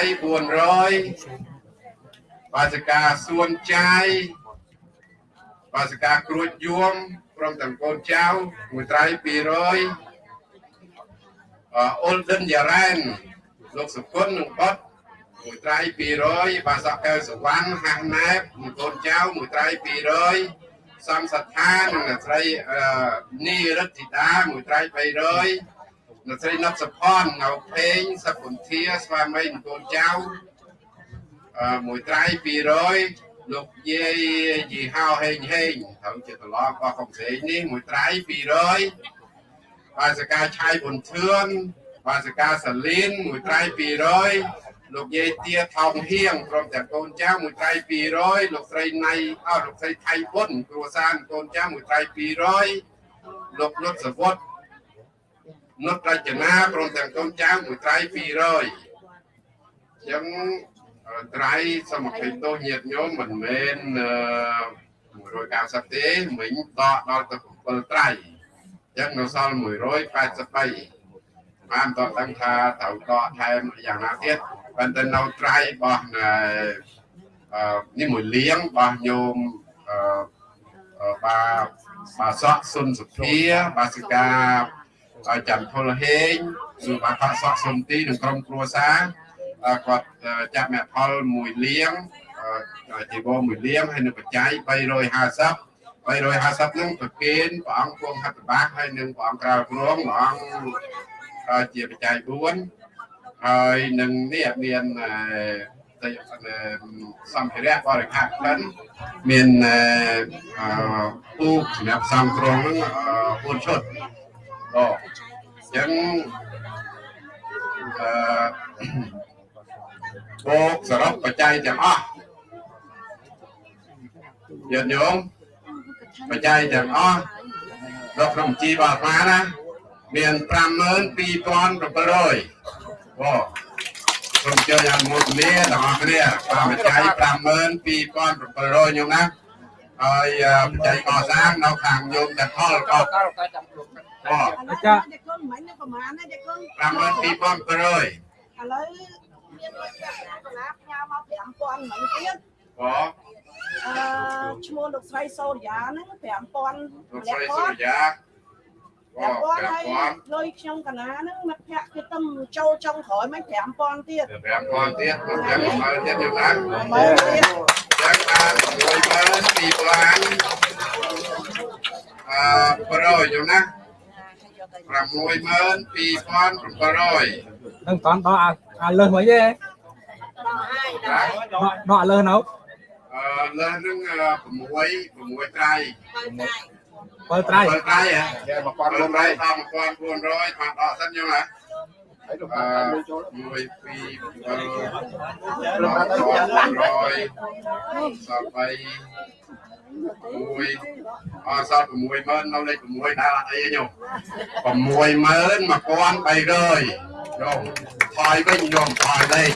400បាសិកាសួនចាយបាសិកាគ្រួចយួមព្រមទាំងកូនចៅមួយត្រៃ200 អអូលដិនយ៉ារ៉ែនលោកសុគន្ធនិងបតមួយត្រៃ200បាសកកែវសវណ្ណហាស់ណែបមួយកូនចៅមួយត្រៃ200សំសត្ថានិងអ្នកស្រីអឺនីរិទ្ធិតាមួយត្រៃ300អ្នកស្រីណប់សុផននៅពេងសពុន្ធាស្វាមីនិងកូនចៅអឺមួយត្រៃ200លោកយាយយីហៅហេងហេងត្រូវជាត្រឡប់បោះកំសែងនេះមួយត្រៃ200 បាសកាឆៃប៊ុនធឿនបាសកាសាលីនមួយត្រៃ200លោកយាយទាថោងហៀងព្រមទាំងកូនចៅមួយត្រៃ200លោកស្រីណៃអស់លោកស្រីថៃប៊ុនគ្រួសារកូនចៅមួយត្រៃ200លោកនុតសវុតនុតរចនាព្រមទាំងកូនចៅមួយត្រៃ200ចឹងត្រៃសមត្ថភាពទោសញាតញោមមិនមែន190ទេមិញដកដល់ទៅ7ត្រៃ ចឹងនៅសល់183បានតដឹងថាត្រូវដកថែមយ៉ាងណាទៀតប៉ុន្តែនៅត្រៃរបស់អឺនេះមួយលៀងរបស់ញោមអឺបាបាសក់សុនសុភាបាសិកាចន្ទពលហេងឬបាផាសក់សុនទីនិងក្រុមគ្រួសារគាត់ចាប់អ្នកផលមួយលៀងជីវរមួយលៀងហើយនៅបច្ច័យ350 350ហ្នឹងប្រគេនព្រះអង្គគង់ហត្ថបាសហើយនឹងព្រះអង្គក្រៅព្រមព្រះអង្គជាបច្ច័យ4ហើយនឹងនេះមានសម្ភារៈបរិខាក្លិនមានពូកសម្រាប់សំគ្រងហ្នឹង4ឈុតអូអញ្ចឹងអឺបូកសរុបបច្ច័យទាំងអស់ញាតិញោម បច្ច័យទាំងអស់នៅក្នុងជីវអាត្មាណាមាន52700បងសូមជើញអនុមោទនាទាំងអស់គ្នាតាមបច្ច័យ52700ញោមណាហើយបច្ច័យកសាងនៅខាងញោមទាំងផលក៏បងអាចារ្យគុណមិញប្រហែលណាចាគុណ52700ឥឡូវមានលុយចាក់កណាផ្ញើមក5000មិញទៀតបង អឺឈ្មោះលោកស្រីសូរិយាហ្នឹង5000លោកលាស្រីក់សុគាត់រិយាបង5000ហើយ5000លុយខ្ញុំកណាហ្នឹងមិត្តភក្តិគឺទំចូលចុងក្រោយមិន5000ទៀត5000ទៀតខ្ញុំចាំមើលទៀតខ្ញុំណាមើលទៀតចឹងបាន62000អឺប្រយខ្ញុំណា62700នឹងតន់ដល់អាអាលើសមិនទេដកដកលើសនៅ អឺលើសនឹង6 6ត្រៃបើត្រៃ7ត្រៃហ៎1000ត្រៃដល់1400បានដកសិនខ្ញុំណាអឺ1 2 7 600សល់3មួយអសល់60000នៅលេខ6ដែលអត់អីញោម61300ញោមថយវិញញោមថយលេខ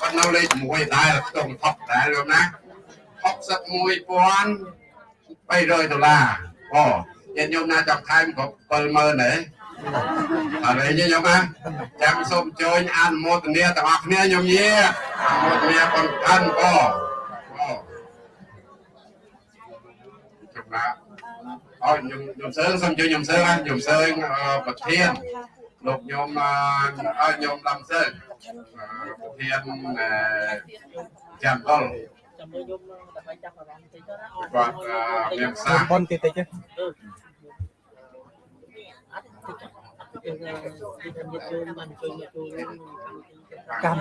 ប៉ុន្តែនៅលេខ6ដែលខ្ទង់ថប់ដែរញោមណា 61300ដុល្លារអូញាតិញោមណាចាប់ថែមគ្រប់70000ទេអរេញញោមណាចាំសូមអញ្ជើញអនុមោទនាទាំងអស់គ្នាញោមយាអនុមោទនាបងតាន់ក៏អូចំណាអរខ្ញុំខ្ញុំសើងសូមជួយខ្ញុំសើងណាខ្ញុំសើងប្រធានលោកខ្ញុំអើខ្ញុំដំសើងប្រធានចាំដល់ ចាំមើលយំដើម្បីចាប់អារម្មណ៍បន្តិចទៅណាគាត់មានសាប៉ុនតិចតិចទេយើងទីខ្ញុំយកជូនបានជួយមកជួយកា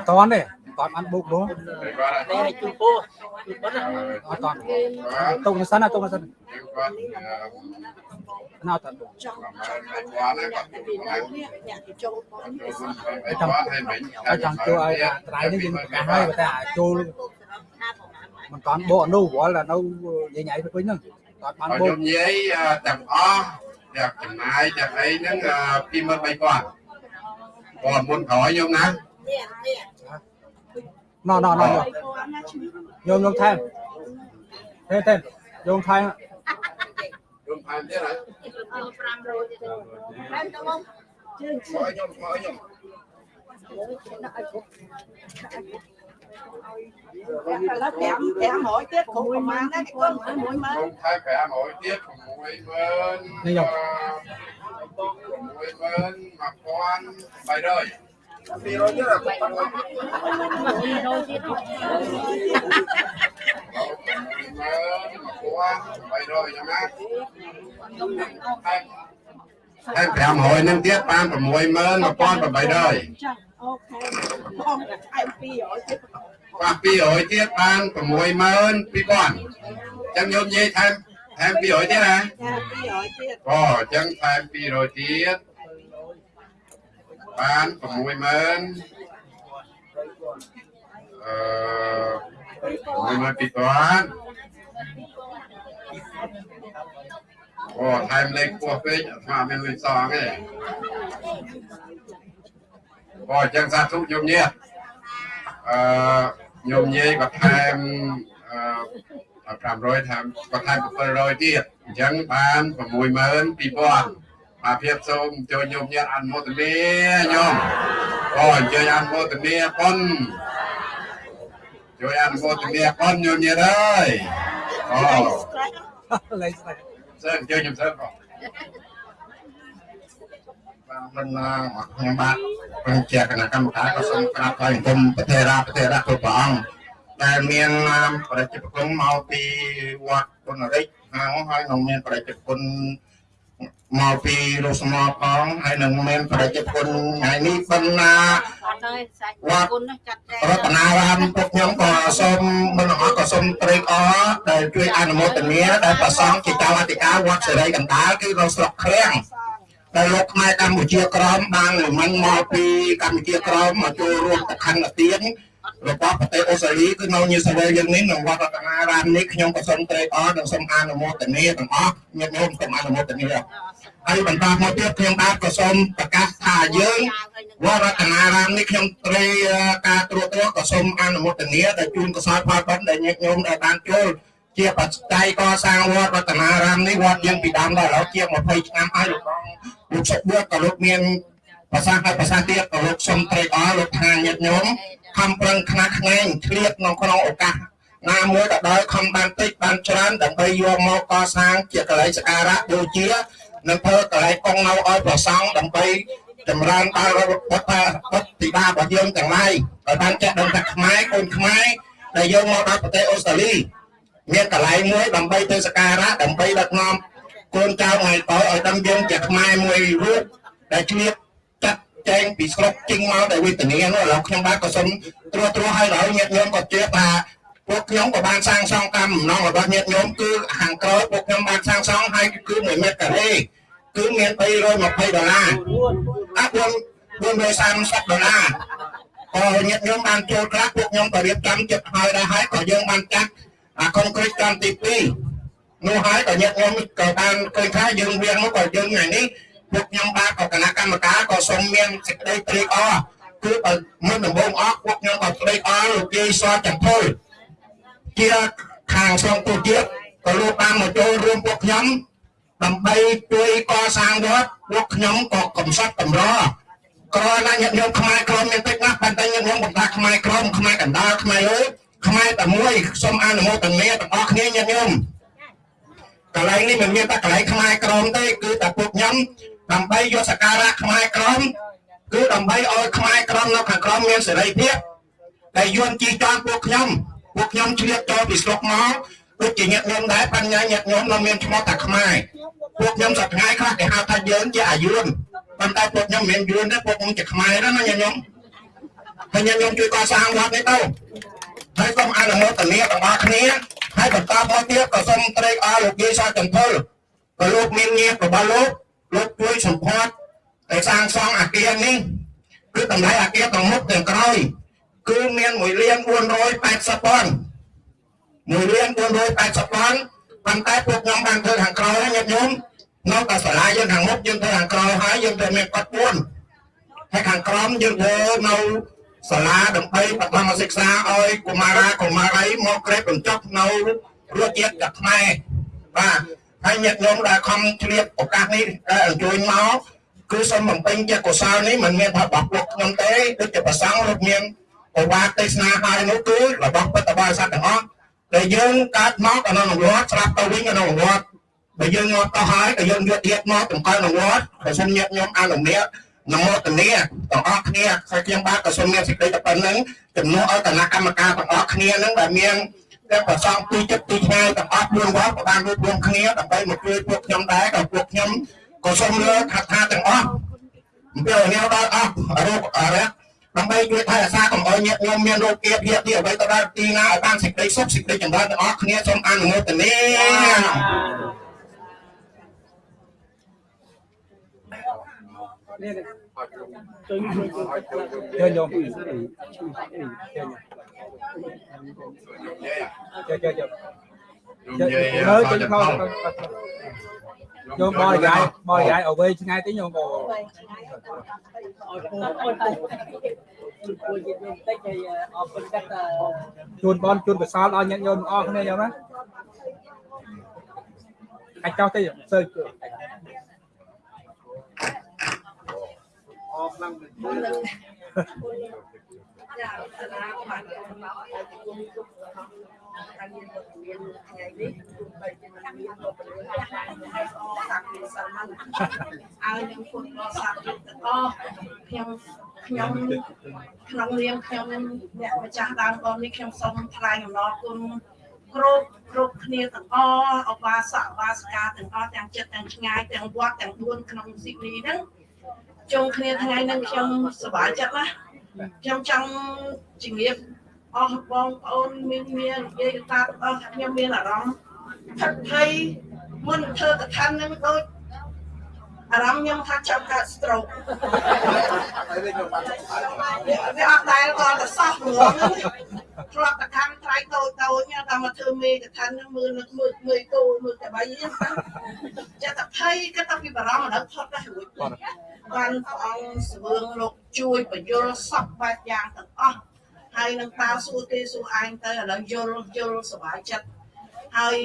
មតន់ទេតន់បានបុកនោះគាត់នេះឲ្យជួយពោះជួយប៉ុណ្ណាអត់តន់ទុកនៅសិនណាទុកនៅសិនគាត់ណាអត់តន់ចង់គាត់គាត់ពីនៅនេះអ្នកទៅចូលបងហើយចង់ជួយឲ្យត្រៃនេះយើងកាសហើយតែចូលមិនតន់បកនោះវល់តែនៅញ៉ៃញ៉ៃទៅវិញហ្នឹងតន់បានហើយបុកខ្ញុំនិយាយទាំងអស់ទាំងចំណាយទាំងអីហ្នឹង23000គាត់គាត់មុនក្រោយខ្ញុំណាណោណោណោគាត់ណាឈ្មោះយកយកថែមទេទេយកថែមខ្ញុំថែមទៀតហើយជើងខោខ្ញុំខោខ្ញុំឥឡូវ5 500ទៀតគ្រប់ប្រហែលណាគុណ10000ខ្ញុំថែម500ទៀត60000នេះខ្ញុំ60000 1300 300យ៉ាងណាហើយ500នឹងទៀតបាន61800ចាអូខេបងតែថែម200ទៀ តប៉ះ200ទៀតបាន62000ចឹងញោមនិយាយថែមថែម200ទៀតណាចា200ទៀតអូអញ្ចឹងថែម200ទៀតបាន60000អឺ62000អូថែមលេខពោះពេកអាត្មាមានលុយសងទេអូអញ្ចឹងសាធុញោមញាតអឺ ញោមញាយក៏ថែមអឺ500ថែមក៏ថែម700ទៀតអញ្ចឹងបាន62000បាទភាពសូមចូលញោមញាតអនុមោទនាញោមអូអញ្ជើញអនុមោទនាប៉ុនជួយអនុមោទនាប៉ុនញោមញាតអើយអូលេងស្ដាយសើអញ្ជើញខ្ញុំសើបង បានមិនខ្ញុំបាទបញ្ជាគណៈកម្មការក៏សូមក្រាបថ្លែងគុំប្រទេរាប្រទេរៈគ្រប់ព្រះអង្គដែលមានប្រជាពលរដ្ឋមកពីវត្តគុណរិទ្ធហើយហើយនឹងមានប្រជាពលរដ្ឋមកពីរស់ស្មោផងហើយនឹងមានប្រជាពលរដ្ឋថ្ងៃនេះបណ្ណាអត់ទេសាច់គុណណាចាត់ចែងរតនារាមពួកខ្ញុំក៏សូមមិនអរក៏សូមត្រេកអរដែលជួយអនុមោទនាដែលប្រសងជាចៅអធិការវត្តសេរីកណ្ដាលគឺនៅស្រុកឃ្លាំង ដែលលោកខ្មែរកម្ពុជាក្រមបានលំមិនមកពីកម្ពុជាក្រមមកចូលរួមតខណ្ឌទានរបស់ប្រទេសអូស្ត្រាលីគឺនៅញូវសេឡង់យ៉ាងនេះនៅវត្តរតនារាមនេះខ្ញុំក៏សូមត្រេកអរនិងសូមអនុមោទនាទាំងអស់ញាតិញោមសូមអនុមោទនាហើយបន្តមកទៀតខ្ញុំបាទក៏សូមប្រកាសថាយើងវត្តរតនារាមនេះខ្ញុំត្រីការត្រួតត្រងក៏សូមអនុមោទនាដែលជូនកសលផលបុណ្យដែលញាតិញោមដែលបានចូល ជាបច្ច័យកសាងវត្តរតនារាមនេះវត្តយើងពីដើមដល់ឥឡូវជាង20ឆ្នាំហើយលោកបងលោកសុខបួតក៏លោកមានភាសាហើយភាសាទៀតក៏លោកសូមត្រេកអរលោកថាញាតិញោមខំប្រឹងខ្នះខ្នែងឆ្លៀតក្នុងក្នុងឱកាសណាមួយក៏ដោយខំបានតិចបានច្រើនដើម្បីយកមកកសាងជាកន្លែងសក្ការៈបូជានិងធ្វើកន្លែងកងនៅឲ្យប្រសង់ដើម្បីចម្រើនដល់រដ្ឋបុត្របុត្រទីបារបស់យើងទាំងឡាយឲ្យបានចេះដឹងថាខ្មែរកូនខ្មែរដែលយើងមកដល់ប្រទេសអូស្ត្រាលី មានកន្លែងមួយដើម្បីទៅសក្ការៈដើម្បីដឹកនាំកូនចៅថ្ងៃតឲ្យដឹងយើងជាខ្មែរមួយរូបដែលជ្រាបចាត់ចែងពីស្រុកចេញមកដែលវេទនានោះឥឡូវខ្ញុំបាទក៏សូមត្រួតត្រងឲ្យដល់ញាតិញោមក៏ជឿថាពួកខ្ញុំក៏បានសាងសង់តាមបំណងរបស់ញាតិញោមគឺខាងក្រោយពួកខ្ញុំបានសាងសង់ហើយគឺ1ម៉ែត្រការ៉េគឺមាន320ដុល្លារអត់4 430ដុល្លារក៏ញាតិញោមបានចូលខ្លះពួកខ្ញុំក៏រៀបចំចិត្តហើយដែរហើយក៏យើងបានចាត់ អាកុងក្រីតកម្មទី2នោះហើយក៏ញាតិញោមក៏បានឃើញថាយើងវៀងមកក៏យើងថ្ងៃនេះពួកខ្ញុំបាទក៏គណៈកម្មការក៏សូមមានសេចក្តីត្រេកអរគឺបើមុនដំបូងអស់ពួកខ្ញុំក៏ត្រេកអរលោកយាយសចំភុលជាខាងស្រុកទូជាតិក៏លោកបានមកចូលរួមពួកខ្ញុំដើម្បីជួយកសាងវត្តពួកខ្ញុំក៏កំសត់កម្រក្រណាញាតិញោមខ្មែរក្រមមានតិចណាស់ប៉ុន្តែញាតិញោមបន្តថាខ្មែរក្រមខ្មែរកណ្ដាលខ្មែរអើយ ខ្មែរតែមួយសូមអនុមោទនាទាំងអស់គ្នាញាតិញោមកន្លែងនេះមិនមានតែកន្លែងខ្មែរក្រមទេគឺតែពួកខ្ញុំដើម្បីយកសក្ការៈខ្មែរក្រមគឺដើម្បីឲ្យខ្មែរក្រមនៅខាងក្រមមានសេរីភាពដែលយួនជីចន់ពួកខ្ញុំពួកខ្ញុំជ្រាបចូលពីស្រុកមកដូចជាញាតិញោមដែរបញ្ញាញាតិញោមនៅមានឈ្មោះតែខ្មែរពួកខ្ញុំសប្តាហ៍ខ្លះគេហៅថាយើងជាអាយុនប៉ុន្តែពួកខ្ញុំមិនមែនយួនទេពួកខ្ញុំជាខ្មែរណាញាតិញោមហើយញាតិញោមជួយកសាងវត្តនេះទៅ ហើយសូមអនុមោទនាទាំងអស់គ្នាហើយបន្តមកទៀតក៏សូមត្រេកអរលោកយាយសចន្ទពលក៏លោកមានញាតិរបស់លោកលោកជួយសម្ផស្សតែសាងសង់អាគារនេះគឺតម្លៃអាគារទាំងមុខទាំងក្រោយគឺមាន1លាន480ពាន់1លាន480ពាន់ប៉ុន្តែពួកខ្ញុំបានធ្វើខាងក្រោយហើយញាតិញោមនៅតែសាលាយើងខាងមុខយើងធ្វើខាងក្រោយហើយយើងទៅមានគាត់4ហើយខាងក្រោមយើងធ្វើនៅ សាលាដើម្បីបឋមសិក្សាឲ្យកុមារាកុមារីមកក្រេបបញ្ចប់នៅរសជាតិกับខ្មែរបាទហើយញាតិញោមដែលខំឆ្លៀតឱកាសនេះដែលអញ្ជើញមកគឺសូមបំពេញជាកុសលនេះមិនមានថារបស់ពួកខ្ញុំទេដូចជាប្រសងលោកមានប្រវត្តិទេសនាហើយនោះគឺរបស់ពុទ្ធបរិស័ទទាំងអស់ដែលយើងកើតមកនៅក្នុងវត្តស្រាប់ទៅវិញនៅក្នុងវត្តបើយើងមកទៅហើយក៏យើងយកទៀតមកតម្កល់ក្នុងវត្តក៏សូមញាតិញោមអនុញ្ញាត នមោទនាទាំងអស់គ្នាហើយខ្ញុំបាទក៏សូមមានសេចក្តីតែប៉ុណ្្នឹងជំនួសឲ្យគណៈកម្មការទាំងអស់គ្នានឹងដែលមានទាំងប្រសងពីចិត្តពីឆ្ងាយទាំងអស់4វត្តក៏បានរួបរวมគ្នាដើម្បីមកជួយពួកខ្ញុំដែរក៏ពួកខ្ញុំក៏សូមលើកថាថាទាំងអស់អំពីនេះដល់អស់រូបអរិយដើម្បីជួយថែរក្សាកុំឲ្យញាតិញោមមានរោគគាភៀបទីអ្វីទៅដល់ទីណាឲ្យបានសេចក្តីសុខសេចក្តីចម្រើនទាំងអស់គ្នាសូមអនុមោទនា ជួយជួយជួយជើញញោមជើញជើញជើញជើញខ្ញុំនិយាយលើឲ្យចេញទៅខោផងញោមបរិយាយបរិយាយឲ្យវែងឆ្ងាយតិចញោមបឲ្យពូអត់ជួយយល់តិចហើយអរគុណកាត់ជូនបនជូនកសលដល់ញាតិញោមទាំងអស់គ្នាញោមណាអាចចោះតិចសើច ឲ្យនឹងគុណរបស់សាស្ត្រទាំងអស់ខ្ញុំខ្ញុំក្នុងនាមខ្ញុំអ្នកម្ចាស់ដើមបងនេះខ្ញុំសូមថ្លែងអំណរគុណគ្រប់គ្រប់គ្នាទាំងអស់អបាសកបាសិកាទាំងអស់ទាំងចិត្តទាំងឆ្ងាយទាំងវត្តទាំង4ក្នុងស៊ីនីហ្នឹង ជុំគ្នាថ្ងៃហ្នឹងខ្ញុំសប្បាយចិត្តណាស់ខ្ញុំចង់ជំរាបអស់បងប្អូនមានមាននិយាយតាទាំងអស់ខ្ញុំមានអារម្មណ៍ផិតភ័យមុនធ្វើកថាហ្នឹងដូច អារម្មណ៍ខ្ញុំថាចង់កើត stroke វាអត់ដែលគាត់ទៅសោះហ្មងធ្លាប់កថាត្រៃតូចតូចតែមកធ្វើមេកថានឹងមើលនឹកមើលមើលគោមើលតែបីហ្នឹងចិត្តតែភ័យគាត់តែពីបារម្ភដល់ផុតដែររួចបានព្រះអង្គសវឿងលោកជួយបញ្យលសពបែបយ៉ាងទាំងអស់ហើយនឹងតើសួរគេសួរឯងទៅឥឡូវយល់យល់សុបាយចិត្តហើយ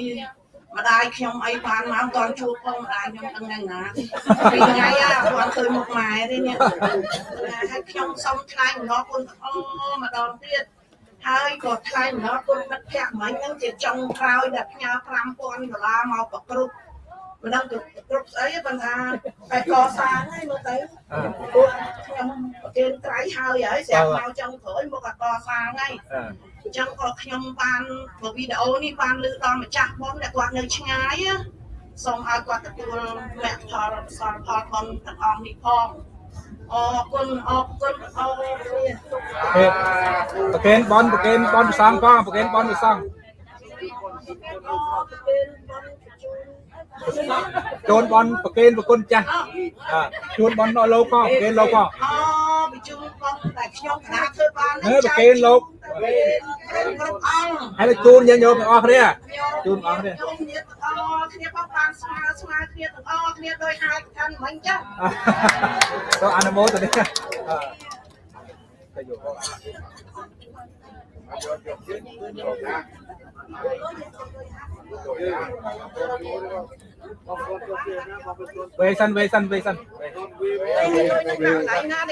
ម្ដាយខ្ញុំអីបានមកតន់ជួបផងម្ដាយខ្ញុំដឹងយ៉ាងណាពីថ្ងៃអាគាត់ឃើញមុខម៉ែទេនេះហើយខ្ញុំសូមថ្លែងអំណរគុណទាំងអស់ម្ដងទៀតហើយក៏ថ្លែងអំណរគុណមិត្តភក្តិមិញហ្នឹងជាចុងក្រោយដែលផ្ញើ5000ដុល្លារមកប្រគ្រប់មិនដឹងគ្រប់ស្អីប៉ុន្តែតែកសាងហើយមើលទៅពួកខ្ញុំប្រគេនត្រៃហើយហើយស្រាប់មកចុងក្រោយមកក៏កសាងហើយ អញ្ចឹងក៏ខ្ញុំបានវីដេអូនេះបានលើដល់ម្ចាស់បងដែលគាត់នៅឆ្ងាយណាសូមឲ្យគាត់ទទួលមគ្គផលសលផលបងទាំងអស់នេះផងអរគុណអរគុណអរគុណប្រកេនបនប្រកេនបនប្រសងផងប្រកេនបនប្រសងជូនបនប្រកេនប្រគុណចាស់ជូនបនដល់លោកផងប្រកេនលោកផងអបញ្ជូនបងតែខ្ញុំកណាធ្វើបានហេប្រកេនលោកគ្រប់អង្គ ហើយជូនយើងញោមទាំងអស់គ្នាជូនអស់គ្នាខ្ញុំញាតិទាំងអស់គ្នាបងបានស្មើស្មើគ្នាទាំងអស់គ្នាដោយហើយកាន់មិញចឹងទៅអនុមោទនាទៅយក វេសិនវេសិនវេសិន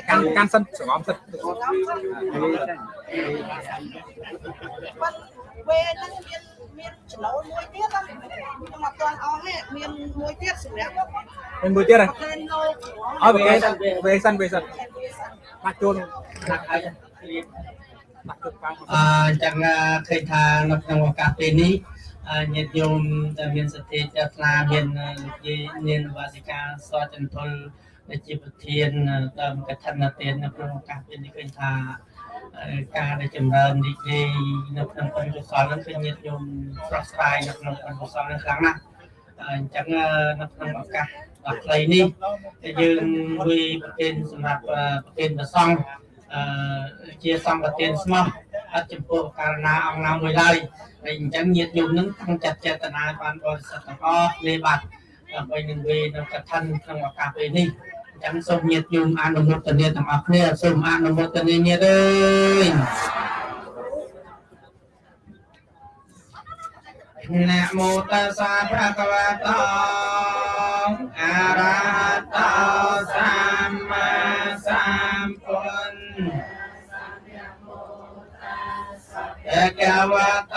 កាន់កាន់សិនស្រងំសិនពេលហ្នឹងមានមានចំណូលមួយទៀតខ្ញុំអត់ទាន់អស់ទេមានមួយទៀតសម្រាប់មានមួយទៀតហ៎ប្រកេនលោកអត់វេសិនវេសិនវេសិនបាក់ជូនដាក់ឲ្យដាក់ជូនកាំអញ្ចឹងឃើញថានៅក្នុងឱកាសពេលនេះ ញាតិញោមដែលមានសទ្ធាជ្រះថ្លាមានលោកយាយនាងវាសិកាសចន្ទុលដែលជាប្រធានដើមកឋិនទាននៅក្នុងឱកាសពេលនេះឃើញថាការដែលចម្រើនរីករាយនៅក្នុងបុណ្យកុសលនឹងឃើញញាតិញោមស្រស់ស្រាយនៅក្នុងបុណ្យកុសលនឹងខ្លាំងណាស់អញ្ចឹងនៅក្នុងឱកាសដ៏ខ្លីនេះយើងវិប្រទានសម្រាប់ប្រទានប្រសង់អឺជាសម្បទានស្មោះ អត់ចំពោះករណាអង្គណាមួយឡើយហើយអញ្ចឹងញាតិញោមនឹងតាំងចិត្តចេតនាបានបរិសុទ្ធទាំងអស់លេបាត់ដើម្បីនឹងវេនៅកឋិនក្នុងឱកាសពេលនេះអញ្ចឹងសូមញាតិញោមអនុមោទនាទាំងអស់គ្នាសូមអនុមោទនាញាតិអើយណាមោតស្សៈភៈคะវៈតោអរហតោសម្មាសម្ពុទ្ធ เอกวโต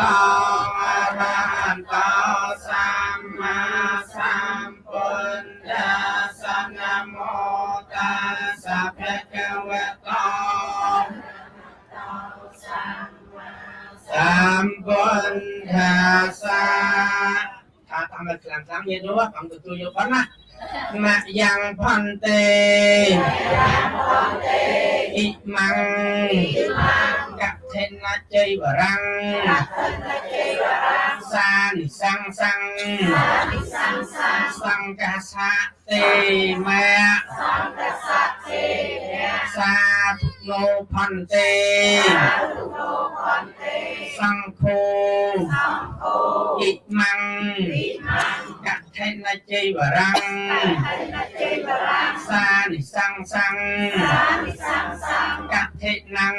อรหันโตสัมมาสัมพุทธัสสะนะโมตัสสะภะคะวะโตสัมพุทธัสสะถ้าทำแบบสามสามเย็นรู้ว่าทำตัวโยกันนะ មយ៉ាងផន្តិអ៊ីម៉ាំងកថេនជ័យវរੰងសានិសੰងសੰងសង្កាសាទេមេសាធុនោផន្ទេសង្ឃោអ៊ីម៉ាំងក ថេនជ័យវរੰងសានិសੰងសੰងកថេណੰង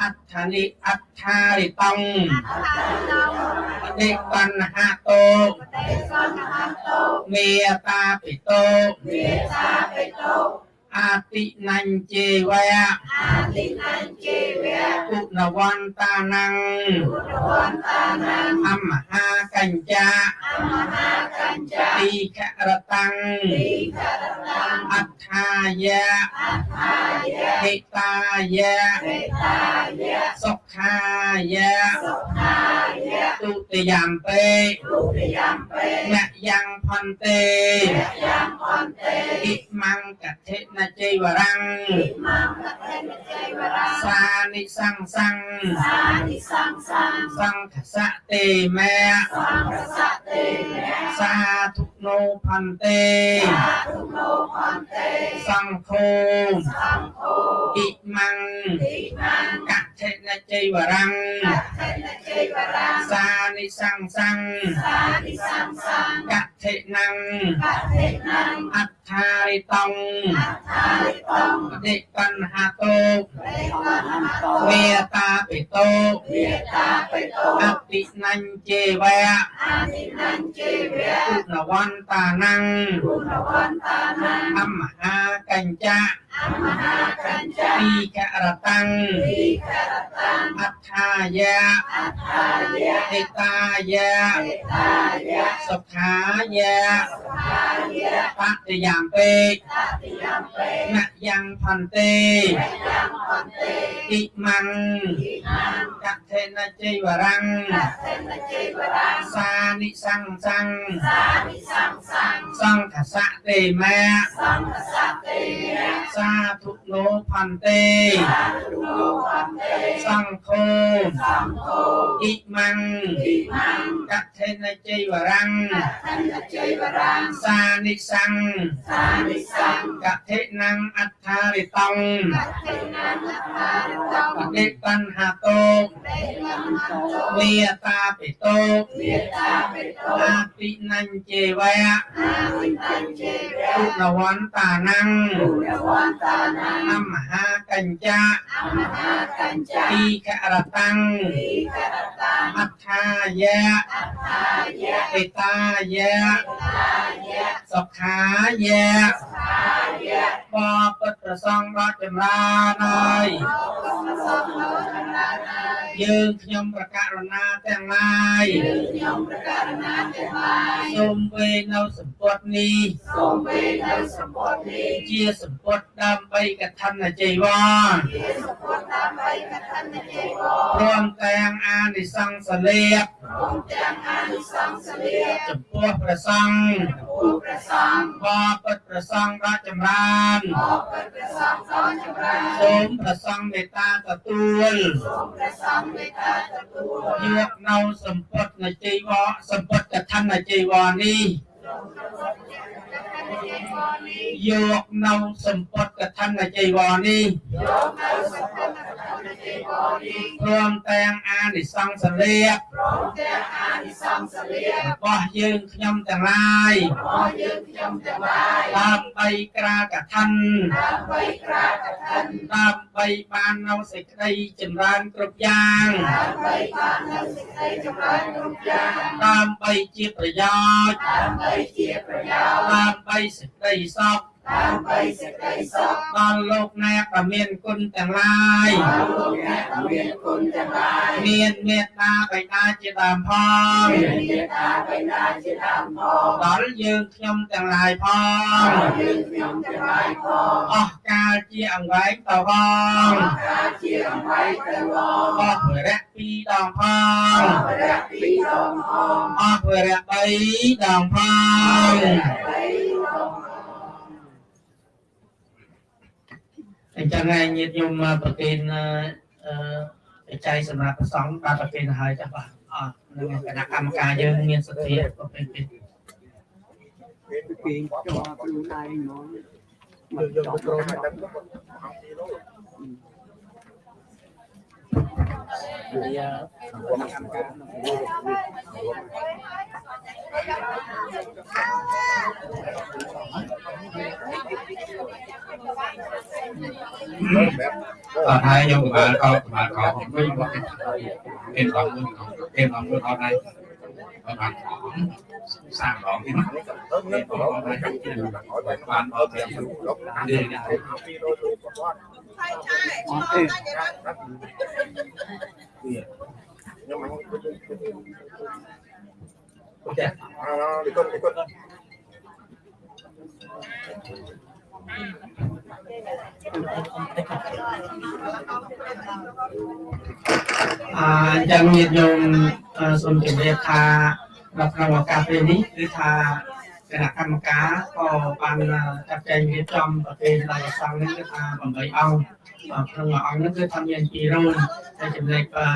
អត្ថានិអត្ថារិតੰនិបញ្ហាតោមេតាពិតោ អាតិនញ្ជេវៈអាតិនញ្ជេវៈគុណវន្តានੰអមហាកញ្ចាអមហាកញ្ចាទីខរតੰទីខរតੰអត្ថាយៈអត្ថាយៈហេតាយៈហេតាយៈសុខាយៈសុខាយៈទុតិយំពេទុតិយំពេមយ៉ាងផន្ទេមយ៉ាងផន្ទេអ៊ិមង្កថេនជ័យវរੰងសានិសੰងសੰងសានិសੰងសੰងសង្ឃសៈទេមេសង្ឃសៈទេមេសាធុនោផន្ទេសាធុនោផន្ទេសង្ឃោសង្ឃោអ៊ិមੰអ៊ិមੰកថេនជ័យវរੰងកថេនជ័យវរੰងសានិសੰងសੰងសានិសੰងសੰងក ថេណੰកថេណੰអត្ថារិតੰអត្ថារិតੰដេបញ្ហាតោមេតាពិតោមេតាពិតោអតិនញ្ជេវៈអតិនញ្ជេវៈគុណវន្តានੰគុណវន្តានੰអមហាកញ្ចាអមហាកញ្ចាទីករតੰទីករតੰអត្ថាយៈអត្ថាយៈហេតាយៈហេតាយៈសុខាយៈសុខាយៈបតិយាមពេបតិយាមពេមយ៉ាងផន្ទេមយ៉ាងផន្ទេអ៊ិមੰងអ៊ិមੰងកថេនជ័យវរੰងកថេនជ័យវរੰងសានិសੰងសੰងសានិសੰងសੰងសង្ឃសៈទេមេសង្ឃសៈទេមេសាធុនោផន្ទេសាធុនោផន្ទេសង្ឃោសង្ឃោអ៊ិមੰងអ៊ិមੰងកថេនជ័យវរੰងកថេនជ័យវរੰងសានិសੰងសានិសੰងកថេណੰអត្ថារិតੰកថេណੰអត្ថារិតੰបដិបញ្ហាតោមេតាពិតោមេតាពិតោអតិនញ្ជេវៈអតិនញ្ជេវៈគុណវន្តានੰគុណវន្តានੰអមហាកញ្ចាអមហាកញ្ចាទីខរតੰទីខរតੰអត្ថាយៈអត្ថាយៈហេតាយៈហេតាយៈសុខាយៈសុខាយៈបពុទ្ធប្រសង្ឃដ៏ចម្រើនហើយ យើងខ្ញុំប្រកាសណាទាំងឡាយយើងខ្ញុំប្រកាសណាទាំងឡាយសូមវេនៅសម្ពុតនេះសូមវេនៅសម្ពុតនេះជាសម្ពុតដើម្បីកឋិនជីវរជាសម្ពុតដើម្បីកឋិនជីវរព្រមទាំងអានិសង្សលៀបព្រមទាំងអានិសង្សលៀបចំពោះព្រះសង្ឃចំពោះព្រះសង្ឃបពុទ្ធព្រះសង្ឃដ៏ចម្រើនបពុទ្ធព្រះសង្ឃដ៏ចម្រើនសូមព្រះសង្ឃមេត្តាទទួលសូមព្រះសង្ឃមេត្តាទទួលយកនៅសម្ពុតនៃជីវរសម្ពុតកឋិននៃជីវរនេះ យកនៅសម្ពុតកឋិនជីវរនេះយកនៅសម្ពុតកឋិនជីវរនេះព្រមទាំងអានិសង្សលៀបព្រមទាំងអានិសង្សលៀបរបស់យើងខ្ញុំទាំងឡាយរបស់យើងខ្ញុំទាំងឡាយដើម្បីក្រាលកឋិនដើម្បីក្រាលកឋិនដើម្បីបាននៅសេចក្តីចម្រើនគ្រប់យ៉ាងដើម្បីបាននៅសេចក្តីចម្រើនគ្រប់យ៉ាងដើម្បីជាប្រយោជន៍ដើម្បីជាប្រយោជន៍ដើម្បីសេចក្តីសុខដើម្បីសេចក្តីសុខដល់លោកអ្នកដែលមានគុណទាំងឡាយដល់លោកអ្នកដែលមានគុណទាំងឡាយមានមេត្តាបិតាជាដើមផងមានមេត្តាបិតាជាដើមផងដល់យើងខ្ញុំទាំងឡាយផងដល់យើងខ្ញុំទាំងឡាយផងអស់កាលជាអង្វែងតវងអស់កាលជាអង្វែងតវងអស់រយៈ2ដងផងអស់រយៈ2ដងផងអស់រយៈ3ដងផងអ អញ្ចឹងឯងញាតិញោមប្រគេនអឺចែកសម្រាប់ប្រសងបាទប្រគេនទៅហើយចាស់បាទអស់នឹងគណៈកម្មការយើងមានសទ្ធាប្រពៃពីពីចុះខ្លួនឯងហ្មងយកយកទៅក្រុមឲ្យដឹងវាកម្មការអត់ហើយខ្ញុំក៏បានខោបានខោវិញមកគេដល់មួយគេដល់មួយអត់ហើយអត់បានសាម ដងទៀតបានអត់ទេនេះអត់ទេចាអញ្ចឹងញាតិញោមអឺសូមជម្រាបថានៅក្នុងឱកាសពេលនេះគឺថា គណៈកម្មការក៏បានចាត់ចែងរៀបចំប្រទេសដល់ប្រសងនេះគឺថា8អង្គអឺក្នុងមួយអង្គនេះគឺថាមាន2រូនហើយចំណែកអឺ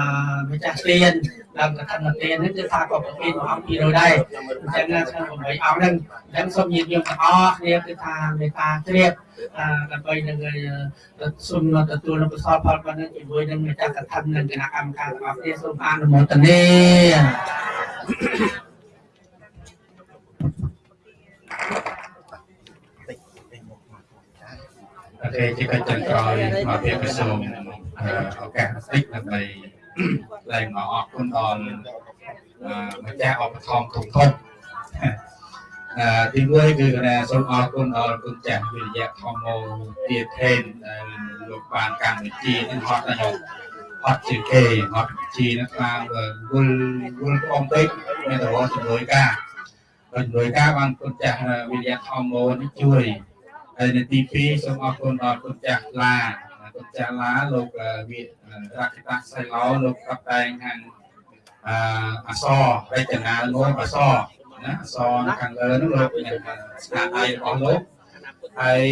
ម្ចាស់ទានដល់កថាទាននេះគឺថាក៏ប្រគេនមួយអង្គ2រូនដែរអញ្ចឹងក្នុង8អង្គហ្នឹងអញ្ចឹងសូមញាតិញោមទាំងអស់គ្នាគឺថាមេត្តាជ្រាបអឺដើម្បីនឹងសូមទទួលនូវកុសលផលប៉ុណ្ណឹងជាមួយនឹងម្ចាស់កថានិងគណៈកម្មការទាំងអស់គ្នាសូមអនុមោទនា ប្រទេសជាកិច្ចចុងក្រោយមកទៀតក៏សូមឱកាសបន្តិចដើម្បីឡើងមកអរគុណដល់ម្ចាស់ឧបត្ថម្ភគ្រប់គ្រប់អឺទីមួយគឺគណៈសូមអរគុណដល់គុណចាស់វិរិយៈធម្មោទាថេនដែលលោកបានកម្មវិធីនេះហត់ដល់អត់ជាគេអត់ជីនឹងបានវល់វល់អងពេកមានតរជាមួយការដោយជាមួយការបានគុណចាស់វិរិយៈធម្មោនេះជួយ ហើយនៅទី2សូមអរគុណដល់គុណចាស់ឡាគុណចាស់ឡាលោកវិរកតាសៃឡោលោកកັບតែងខាងអអសរចនាងមអសណាអសនៅខាងលើនោះលោកមានស្នាដៃរបស់លោកហើយ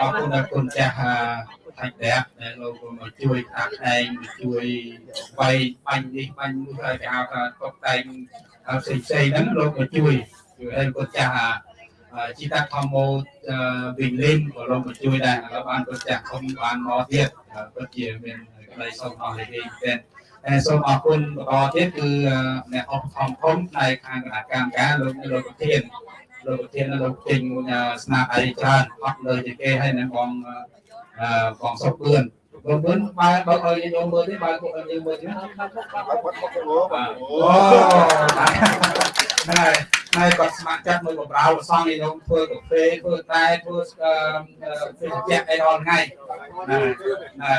អរគុណដល់គុណចាស់ថាច់ដែរដែលលោកមកជួយតាក់តែងជួយបៃបាញ់នេះបាញ់នោះហើយគេហៅថាតុបតែងផ្សេងផ្សេងហ្នឹងលោកមកជួយជួយឲ្យគុណចាស់ ជីតាធម្មោវិញលេងក៏លោកមកជួយដែរហើយបានប្រចាក់ខ្ញុំបានមកទៀតពិតជាមានក្តីសុខអស់លេងតែតែសូមអរគុណបន្តទៀតគឺអ្នកអបធម្មធំផ្នែកខាងគណៈកម្មការលោកលោកប្រធានលោកប្រធានលោកចេញស្នាដៃច្រើនអត់លើជាគេហើយនឹងបងបងសុខពឿន បងពឿនបើបើឲ្យយើងមើលទេបើពួកយើងមើលទេអូហ្នឹងហើយហើយគាត់ស្ម័គ្រចិត្តមួយបម្រើប្រសងនេះខ្ញុំធ្វើកាហ្វេធ្វើតែធ្វើធ្វើជាអីរាល់ថ្ងៃណាណា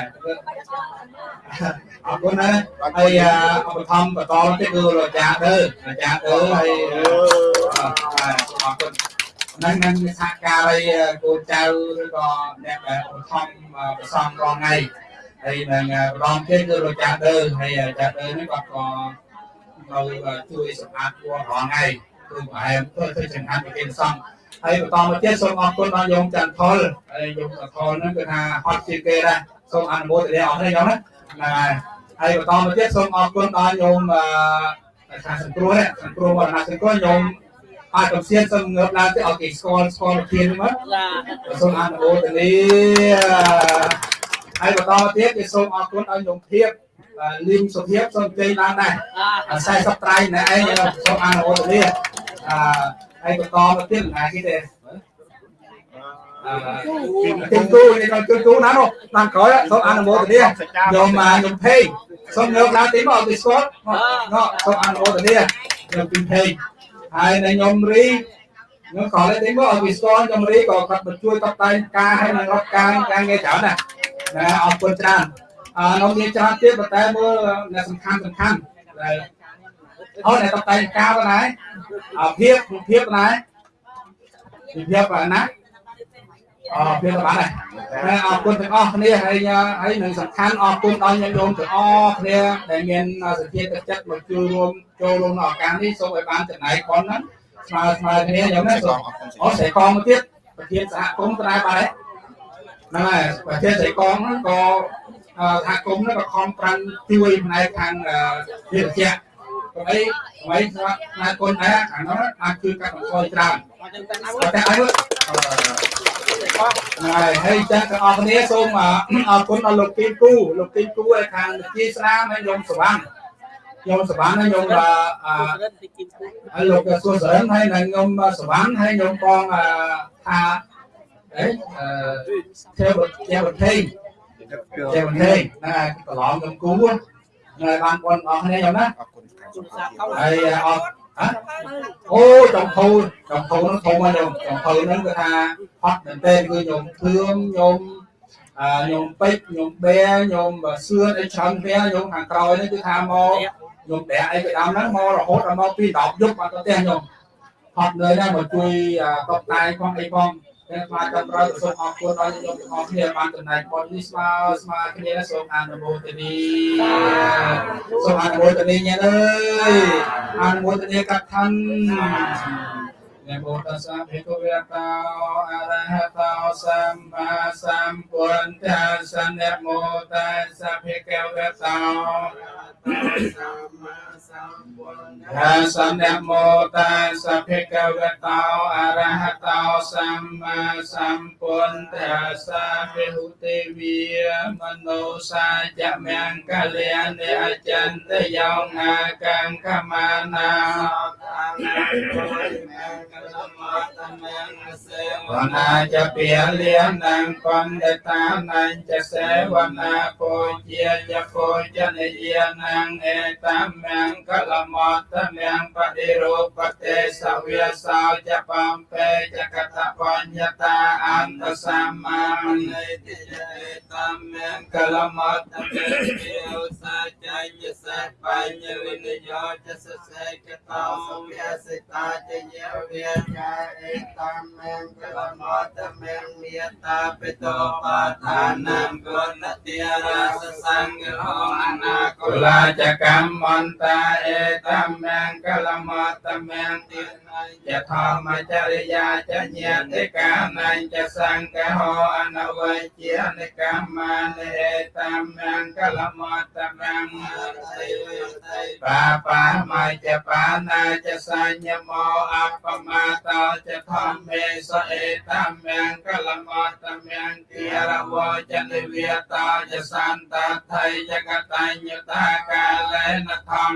អរគុណណាហើយឧបត្ថម្ភបន្តទៀតគឺលោកចាដឺលោកចាដឺហើយអរគុណហ្នឹងនឹងសហការហើយកូនចៅឬក៏អ្នកដែលឧបត្ថម្ភប្រសំរងថ្ងៃហើយនឹងម្ដងទៀតគឺលោកចាដឺហើយចាដឺនេះគាត់ក៏នៅជួយសម្អាតគួររងថ្ងៃគឺប្រហែលធ្វើធ្វើចង្ហាន់ប្រគេនសង្ឃហើយបន្តមកទៀតសូមអរគុណដល់យោមចន្ទថុលហើយយោមចន្ទថុលហ្នឹងគឺថាហត់ជាងគេដែរសូមអនុមោទនាអស់នេះយោមណាហ្នឹងហើយហើយបន្តមកទៀតសូមអរគុណដល់យោមអឺខាងសង្គ្រោះនេះសង្គ្រោះវត្តណាសង្គ្រោះយោម អាចកំសៀនសូមងើបឡើងទៅឲ្យគេស្គាល់ស្គាល់ប្រធានមកសូមអនុមោទនាហើយបន្តមកទៀតគឺសូមអរគុណឲ្យយោមភាពលីងសុភាពសូមជ័យឡើងដែរ40ត្រៃណែឯងសូមអនុមោទនាអឺហើយបន្តមកទៀតណាគេទេអឺទីគូនេះដល់ទីគូណានោះតាមក្រោយសូមអនុមោទនាខ្ញុំខ្ញុំភេងសូមងើបឡើងទីមកឲ្យស្គាល់នោះសូមអនុមោទនាខ្ញុំពីភេង ហើយនៅខ្ញុំរីខ្ញុំក៏លេទីមកឲ្យស្គាល់ខ្ញុំរីក៏គាត់មកជួយតបតែងការឲ្យនឹងរដ្ឋការការងារច្រើនណាណាអរគុណច្រើនអឺនៅមានច្រើនទៀតប៉ុន្តែមើលអ្នកសំខាន់សំខាន់ដែលអូអ្នកតបតែងការប៉ុណ្ណាអភាពភាពប៉ុណ្ណាភាពប៉ុណ្ណា អរភាពបានហើយអរគុណទាំងអស់គ្នាហើយហើយនឹងសំខាន់អរគុណដល់ញាតិញោមទាំងអស់គ្នាដែលមានសទ្ធាទឹកចិត្តមកជួយរួមចូលរួមក្នុងឱកាសនេះសូមឲ្យបានចំណាយប៉ុនហ្នឹងស្មើស្មើគ្នាយ៉ាងណាសូមអូស្រែកងមកទៀតប្រធានសហគមន៍ត្រាយបានហើយហ្នឹងហើយប្រទេសសៃកងហ្នឹងក៏ថាគុំហ្នឹងក៏ខំប្រាំជួយផ្នែកខាងវិទ្យា កុំអីកុំអីស្វាផ្នែកគុណដែរខាងនោះអាចជួយកាត់បន្ថយច្រើនតែអីហើយហើយចាស់ទាំងអស់គ្នាសូមអរគុណដល់លោកគីគូលោកគីគូឯខាងវិទ្យាស្នាមហើយខ្ញុំសវណ្ណខ្ញុំសវណ្ណហើយខ្ញុំអឺលោកសួរសរិនហើយនឹងខ្ញុំសវណ្ណហើយខ្ញុំបងថាអីអឺទេវទេវទេទេវទេណាប្រឡងខ្ញុំគូនៅបានបងអស់គ្នាខ្ញុំណា ហើយអត់ហ៎អូចំភៅចំភៅនោះធំមកខ្ញុំចំភៅហ្នឹងគឺថាហត់មែនទែនគឺខ្ញុំធឿមខ្ញុំអឺខ្ញុំពេជ្រខ្ញុំបែខ្ញុំសឿនអីច្រើនវាខ្ញុំខាងក្រោយនេះគឺថាមកខ្ញុំបែអីពីដើមហ្នឹងមករហូតដល់មកពី10យប់មកទៅផ្ទះខ្ញុំហត់នៅណាមកជួយតបតែផងអីផង តែស្មារតីប្រយោជន៍សូមអរគុណដល់យើងទាំងអស់គ្នាបានចំណាយបុណ្យនេះស្មើស្មើគ្នាសូមអនុមោទនីសូមអនុមោទនីញ៉ែអើយអនុមោទនីកថាននមោតស្សៈភិក្ខវេតោអរហតោសម្មាសម្ពុទ្ធស្សៈនមោតស្សៈភិក្ខវេតោសម្មា សម្ពុទ្ធស្សៈនមោតស្សៈភិក្ខវេតោអរហតោសម្មាសម្ពុទ្ធស្សៈភិហុទេវីមនោសាចមង្គកលយានិអចន្តយោងាកំខមានាវនាចពាលៀននំកំដតានញ្ចសេវនាពោជាយពោចនិយានងអេតាមំកលមតមំបដិរូបទេសវាសោចបំពេចកតបញ្ញតាអន្តសម្មានិតិតាមំកលមតមំវិឧសាចញ្ញសេបញ្ញវិនិយោចសសេកតោវិសិតាចយវិជាអេតាមំកលមតមំមេតាពិតោបាថានាមគុណតិរាសសង្ឃោអនាគលាចកម្មមន្តាเอตัมแมงกะละมัตตัมแมงติจะธรรมจริยาจะเนียติกานันจะสังกะโหอนาวัยเจียนิกามาเนตัมแมงกะละมัตตัมแมงปาปามาจะปานาจะสัญญโมอัปปมาตาจะธรรมเมสเอตัมแมงกะละมัตตัมแมงเกียรวจะนิเวตาจะสันตาไทยจะกตัญญตากาเลนะธรรม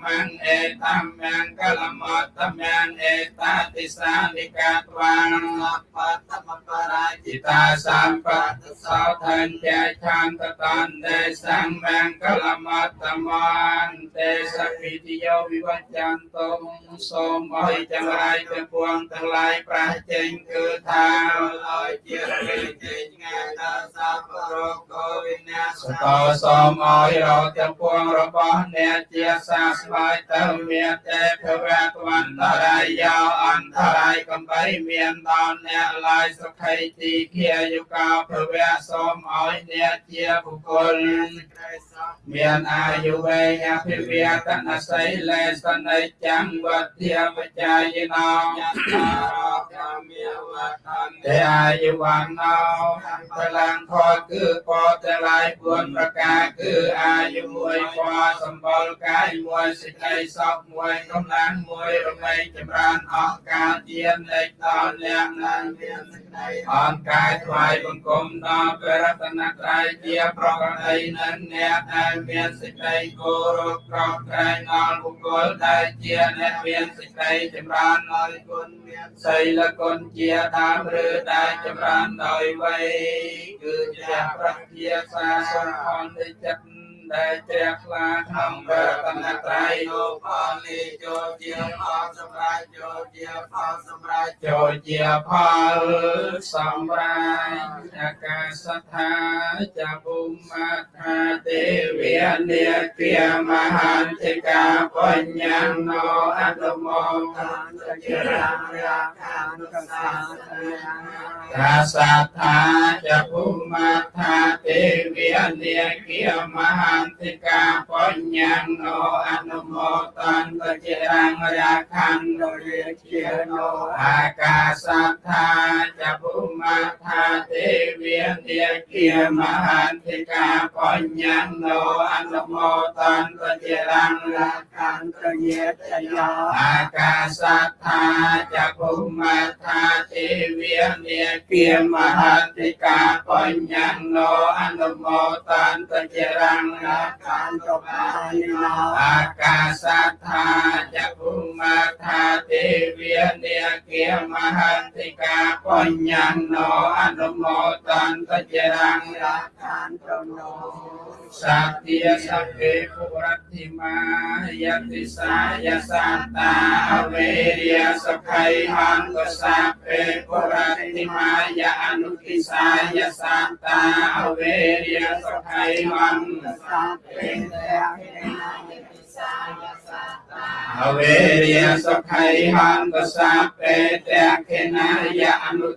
ញ្ញប្រមចារិយាចារិយសាចានតសនង្កព្យនសាចិកិរិយាចអេតាមំកលមតមំបឋមមេចតញ្ញសនកាបតអសោកੰវិរិចាំងកេមੰអេតាមំកលមតមំអេតាតិសានិកាត្វាងបតមបរាជិតាសម្បតសោថញ្ញឆន្ទតន្ទេសង្មង្កលមតមន្ទេសពិតិយោវិវច្ចន្តមសូមអើយទាំងឡាយទាំងពួងទាំងឡាយប្រះចេញគឺថាឲ្យជាពេចេញងាដល់សពរកោវិញ្ញាសតោសូមអើយរកទាំងពួងរបស់អ្នកជាសាស្វាយទៅមានទេភវៈវន្តរាយយោអន្តរាយកំបីមានដល់អ្នកឡាយសុខៃទីគាយុកោភវៈសូមអោយអ្នកជាបុគ្គលមានអាយុវែងអភិវឌ្ឍនសីលេសនិចាំវធាបជាយណោតែអាយុវណ្ណោបលាំងខគឺពតឡាយ4ប្រការគឺអាយុមួយពសម្បល់កាយមួយសេចក្តីសុខមួយកម្លាំងមួយរមែងចម្រើនអស់កាលជានិច្ចដល់អ្នកនឹងមានសេចក្តីអនកាយថ្វាយបង្គំដល់ព្រះរតនត្រ័យជាប្រកបដីនឹងអ្នកដែលមានសេចក្តីគោរពក្រោកក្រែងដល់បុគ្គលដែលជាអ្នកមានសេចក្តីចម្រើនដោយគុណមានសីលគុណជាដើមឬដែលចម្រើនដោយវ័យគឺជាប្រាជ្ញាសាសុខផលនៃចិត្ត ដែលជ្រះថ្លាក្នុងរតនត្រ័យលោកផលនេះចូលជាផលសម្រាប់ចូលជាផលសម្រាប់ចូលជាផលសម្រាប់អាកាសថាចាភូមិថាទេវានិគាមហានតិកាបញ្ញណោអនុមោទនជារារាខានុកសាកាសថាចាភូមិថាទេវានិគាមហានតិកាបញ្ញណោអនុមោទនជារារាខានុរាជាណោអាកាសថាចាភូមិថាទេវានិគាមហានតិកាបញ្ញណោអនុមោទនជារារាខានុរាជាណោអាកាសថាចាភូមិថាទេវានិគាមហានតិកាបញ្ញណោអនុមោទនជារារាខានុបានណោអាកាសថាចាភូមិថាទេវានិគាមហានតិកាបញ្ញណោអនុមោទនជារារាខានុណោ สัตยสัพเพปุรัติมายติสายสัตตาเวเรียสไัยหังกสัพเพปุรัติมายอนุติสายสัตตาเวเรียสไัยหังสัพเพปุรัติมายติสาย សត្យាសព្វេពុរតិមាយ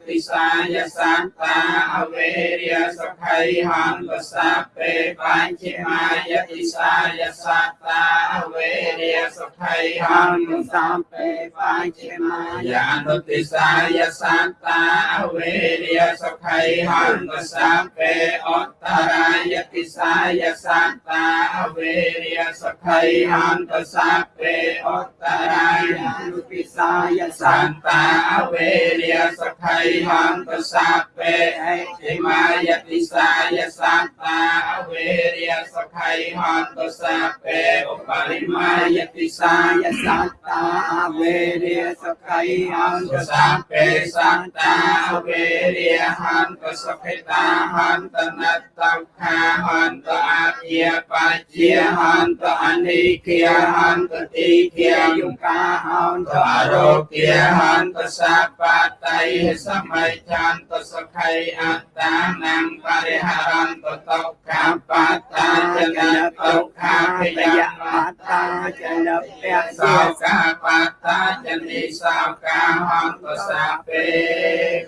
តិសាយសន្តាអវេរិយសុខៃហន្តសព្វេពុរតិមាយអនុទិសាយសន្តាអវេរិយសុខៃហន្តសព្វេអវេរិយសុខៃហន្តសព្វេតេខេណាយអនុទិសាយសន្តាអវេរិយសុខៃហន្តសព្វេបញ្ចិមាយតិសាយសន្តាអវេរិយសុខៃហន្តសព្វេបញ្ចិមាយអនុទិសាយសន្តាអវេរិយសុខៃហន្តសព្វេអត្តរាយតិសាយសន្តាអវេរិយសុខៃហន្តសព្វេអត្តរាយនុពិសាយសន្តាអវេរិយសុខៃហន្តសព្វេអតិមាយតិសាយសន្តាអវេរិយសុខៃហន្តសព្វេឧបរិមាយតិសាយសន្តាអវេរិយសុខៃហន្តសព្វេសន្តាអវេរិយហន្តសុខិតាហន្តនតខាហន្តអាជាបជាហន្តអនិគាហន្តទីគាយុកាហន្តអរោគាហន្តសបតៃសម័យចន្តសុខៃអត្តានំបរិហរន្តតុក្ខាបតាចនតុក្ខាភិយមតាចនពៈសោកាបតាចនិសោកាហន្តសាពេ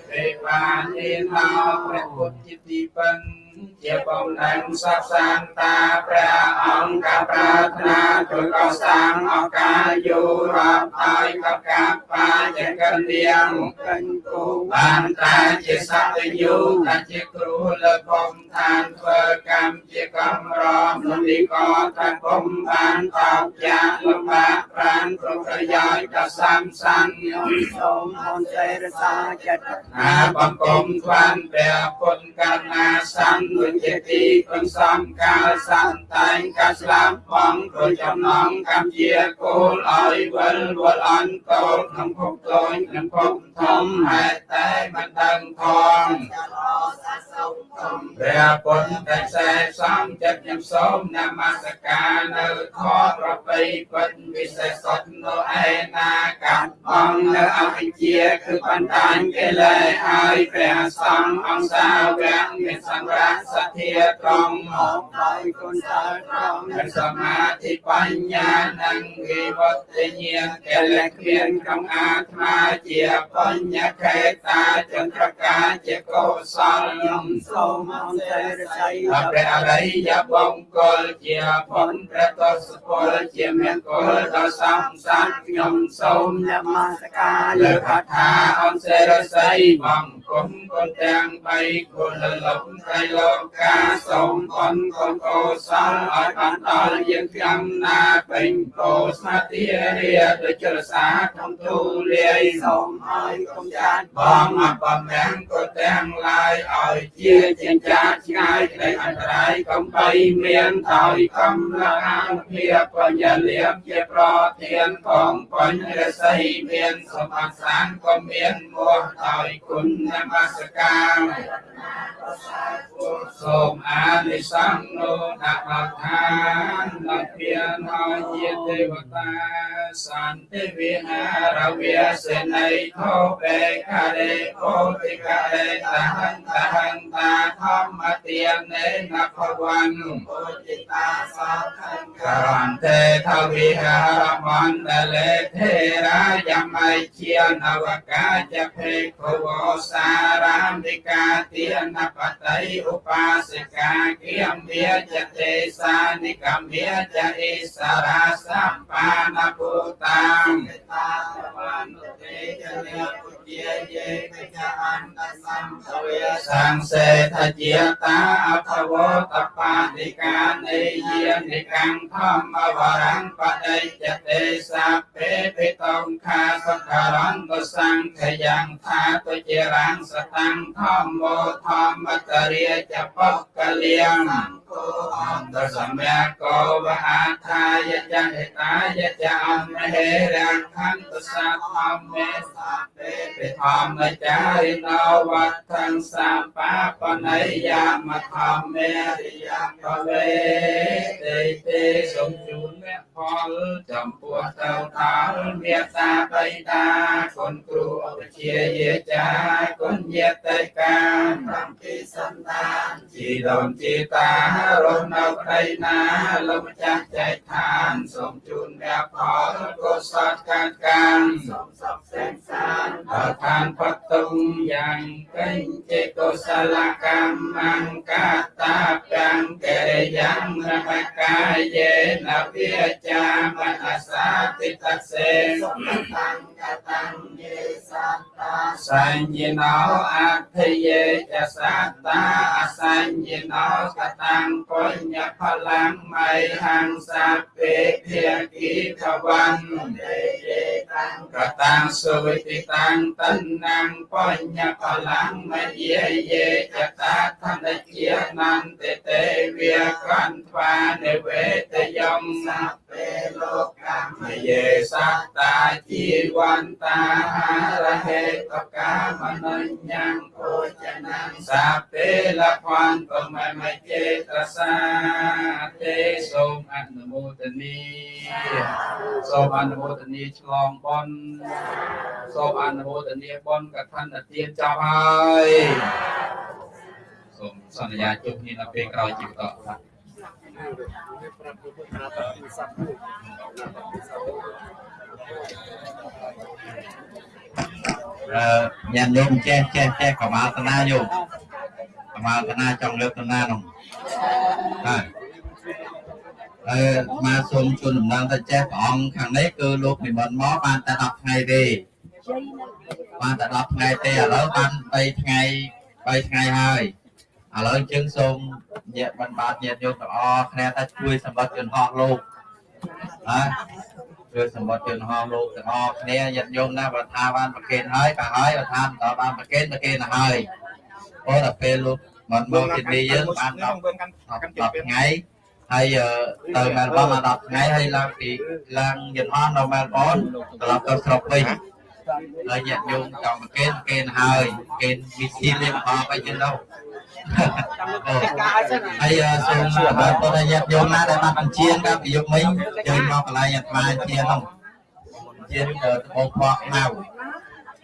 ពេបានិណោព្រះពុទ្ធជាទីពឹង ជាបំណែងសព្វសានតាព្រះអង្គកប្រាថ្នាជួយកសាងឱកាសយោរាប់ហើយកកាបាជាកលៀងកិញ្គូបានតាជាសត្វយូតាជាគ្រូលើកំឋានធ្វើកម្មជាកំរមនិកថាគុំបានតោកយ៉ាងលំបាកប្រានគ្រប់ប្រយោជន៍ដល់សំសានញោមសូមអនសេរសាចិត្តអាបង្គំស្វានព្រះពុទ្ធកណាសੰវិជាទីពឹងសំកាលសន្តែងកាស្លាប់បងព្រោះចំណងកម្មជាគោលឲ្យវិលវល់អន្តោក្នុងភពតូចក្នុងភពធំហេតុតែមិនដឹងផងព្រះពុទ្ធតែខ្សែសំចិត្តខ្ញុំសូមនមស្ការនៅខប្របីពិតវិសេសសុទ្ធនៅឯណាកាត់បងនៅអវិជ្ជាគឺបណ្ដាញកិលេសហើយព្រះសង្ឃអង្គសាវកមានសម្រាប់សទ្ធាត្រង់មកដោយគុណតើត្រង់និងសមាធិបញ្ញានិងវិវត្តញ្ញាណកិលេសគ្មានក្នុងអាត្មាជាបញ្ញខេតាចន្ទ្រកាជាកុសលខ្ញុំសូមអន្តរស័យព្រះអរិយបង្គលជាបុណ្យព្រះតសពលជាមានគុលដល់សំសានខ្ញុំសូមនមស្ការលើកថាអន្តរស័យបង្គំគុណទាំងបីគុលលំត្រៃលោយកការសូមបុណ្យកុនកុសលឲ្យបានដល់យើងទាំងណាពេញប្រស័តិរាដូចចរសាក្នុងទូលាយសូមឲ្យកុំចាត់បងអបមាំងក៏ទាំងឡាយឲ្យជាជាចាឆ្ងាយក្តីអន្តរាយកុំបីមានដោយកំឡាងភាពបញ្ញាលៀបជាប្រធានផងបញ្ញារស័យមានសម្បត្តិសានក៏មានមោះដោយគុណនមស្ការ Thank you. សូមអានិសង្ឃនោះដាក់ដល់ឋានដល់ពៀនហើយជាទេវតាសន្តិវិហារវាសេនីធោបេការេពោតិការេតហន្តហន្តាធម្មទានេនភវនុពុតិតាសោខង្ករន្ទេថវិហារមណ្ដលេធេរាយមៃជានវកាចភេខវោសារាមិកាទានបតីឧបាសិកាគិយមាចទេសានិកមាចអិសរាសម្បានពុតាំតាវានុទេចលៈពុ ជាយេកចអន្តសម្ភវេសង្សេថជាតាអភវតបាតិកានិយានិកੰធម្មវរੰបដិចទេសាពេភិតងខាសក្ការន្តសង្ខយ៉ាងថាទុជារាំងសតាំងធម្មោធម្មតរិយចបកលៀងគោអន្តសម្យាកោវហាថាយចហេតាយចអមហេរាខន្តសាធម្មេសាពេពិធម្មចារិណោវត្ថੰសាបាបណៃយាមធម្មេរិយបវេទេទេសូមជូនមគ្គផលចំពោះទៅដល់មេត្តាបៃតាគុណគ្រូឧបជាយាចាគុណយតិកាតាមពីសន្តានជីដូនជីតារស់នៅក្តីណាលោកម្ចាស់ចែកឋានសូមជូនមគ្គផលកុសលកាត់កានសូមសុខ សេនសានដល់ឋានផុតទុំយ៉ាងកេញចេកុសលកម្មង្កាតាពាំងកេរិយ៉ាងរមកាយេនវិចាមនសាតិតសេសុខតាំងកតាំងយេសត្តាសញ្ញណោអធិយេចសត្តាអសញ្ញណោកតាំងបញ្ញផលាំងមៃហੰសាពេភាគីភវੰទេយេតាំងកតាំងសុវិតិតាំងតណ្ណੰបញ្ញផលាំងមយេយេចតាធនជានន្តិទេវាកន្វានិវេតយំសាពេលោកកម្មយេសត្តាជីវន្តាហារហេតកាមនញ្ញੰភោចនੰសាពេលភន្តុមមចេតសាទេសូមអនុមោទនីសូមអនុមោទនីឆ្លងបុណ្យសូមអនុមោទនីបុណ្យកឋិនទានចប់ហើយសូមសន្យាជួបគ្នានៅពេលក្រោយជីវិតបាទអឺញាតិ ញោមចេះចេះចេះកមាលតនាញោមកមាលតនាចង់លើកតនានោះបាទអឺមកសូមជូនដំណឹងទៅចេះព្រះអង្គខាងនេះគឺលោកនិមន្តមកបានតែ10ថ្ងៃទេបានតែ10ថ្ងៃទេឥឡូវបាន3ថ្ងៃ3ថ្ងៃហើយឥឡូវយើងសូមញាតិបានបាទញាតិញោមទាំងអស់គ្នាតែជួយសម្បត្តិយន្តហោះលោកណា ជួយសម្បត្តិយន្តហោះលោកទាំងអស់គ្នាញាតិញោមណាបើថាបានប្រកេនហើយក៏ហើយបើថាមិនដល់បានប្រកេនប្រកេនទៅហើយព្រោះតែពេលលោកមិនមកទីនេះយើងបាន10 10ថ្ងៃហើយទៅមែលប៊នបាន10ថ្ងៃហើយឡើងពីឡើងយន្តហោះនៅមែលប៊នត្រឡប់ទៅស្រុកវិញហើយញាតិញោមចង់ប្រកេនប្រកេនហើយកេនវិធីលេបអបអីចឹងទៅ ហើយសូមបាទតើញាតិញោមណាដែលបានបញ្ជាកាលពីយប់មិញយើងមកកន្លែងអាត្មាជានោះជាទៅបងផ្ោះមក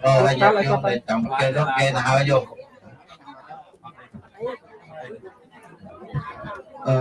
អូហើយញាតិញោមដែលចង់ប្រកេននោះគេទៅហើយយកអឺ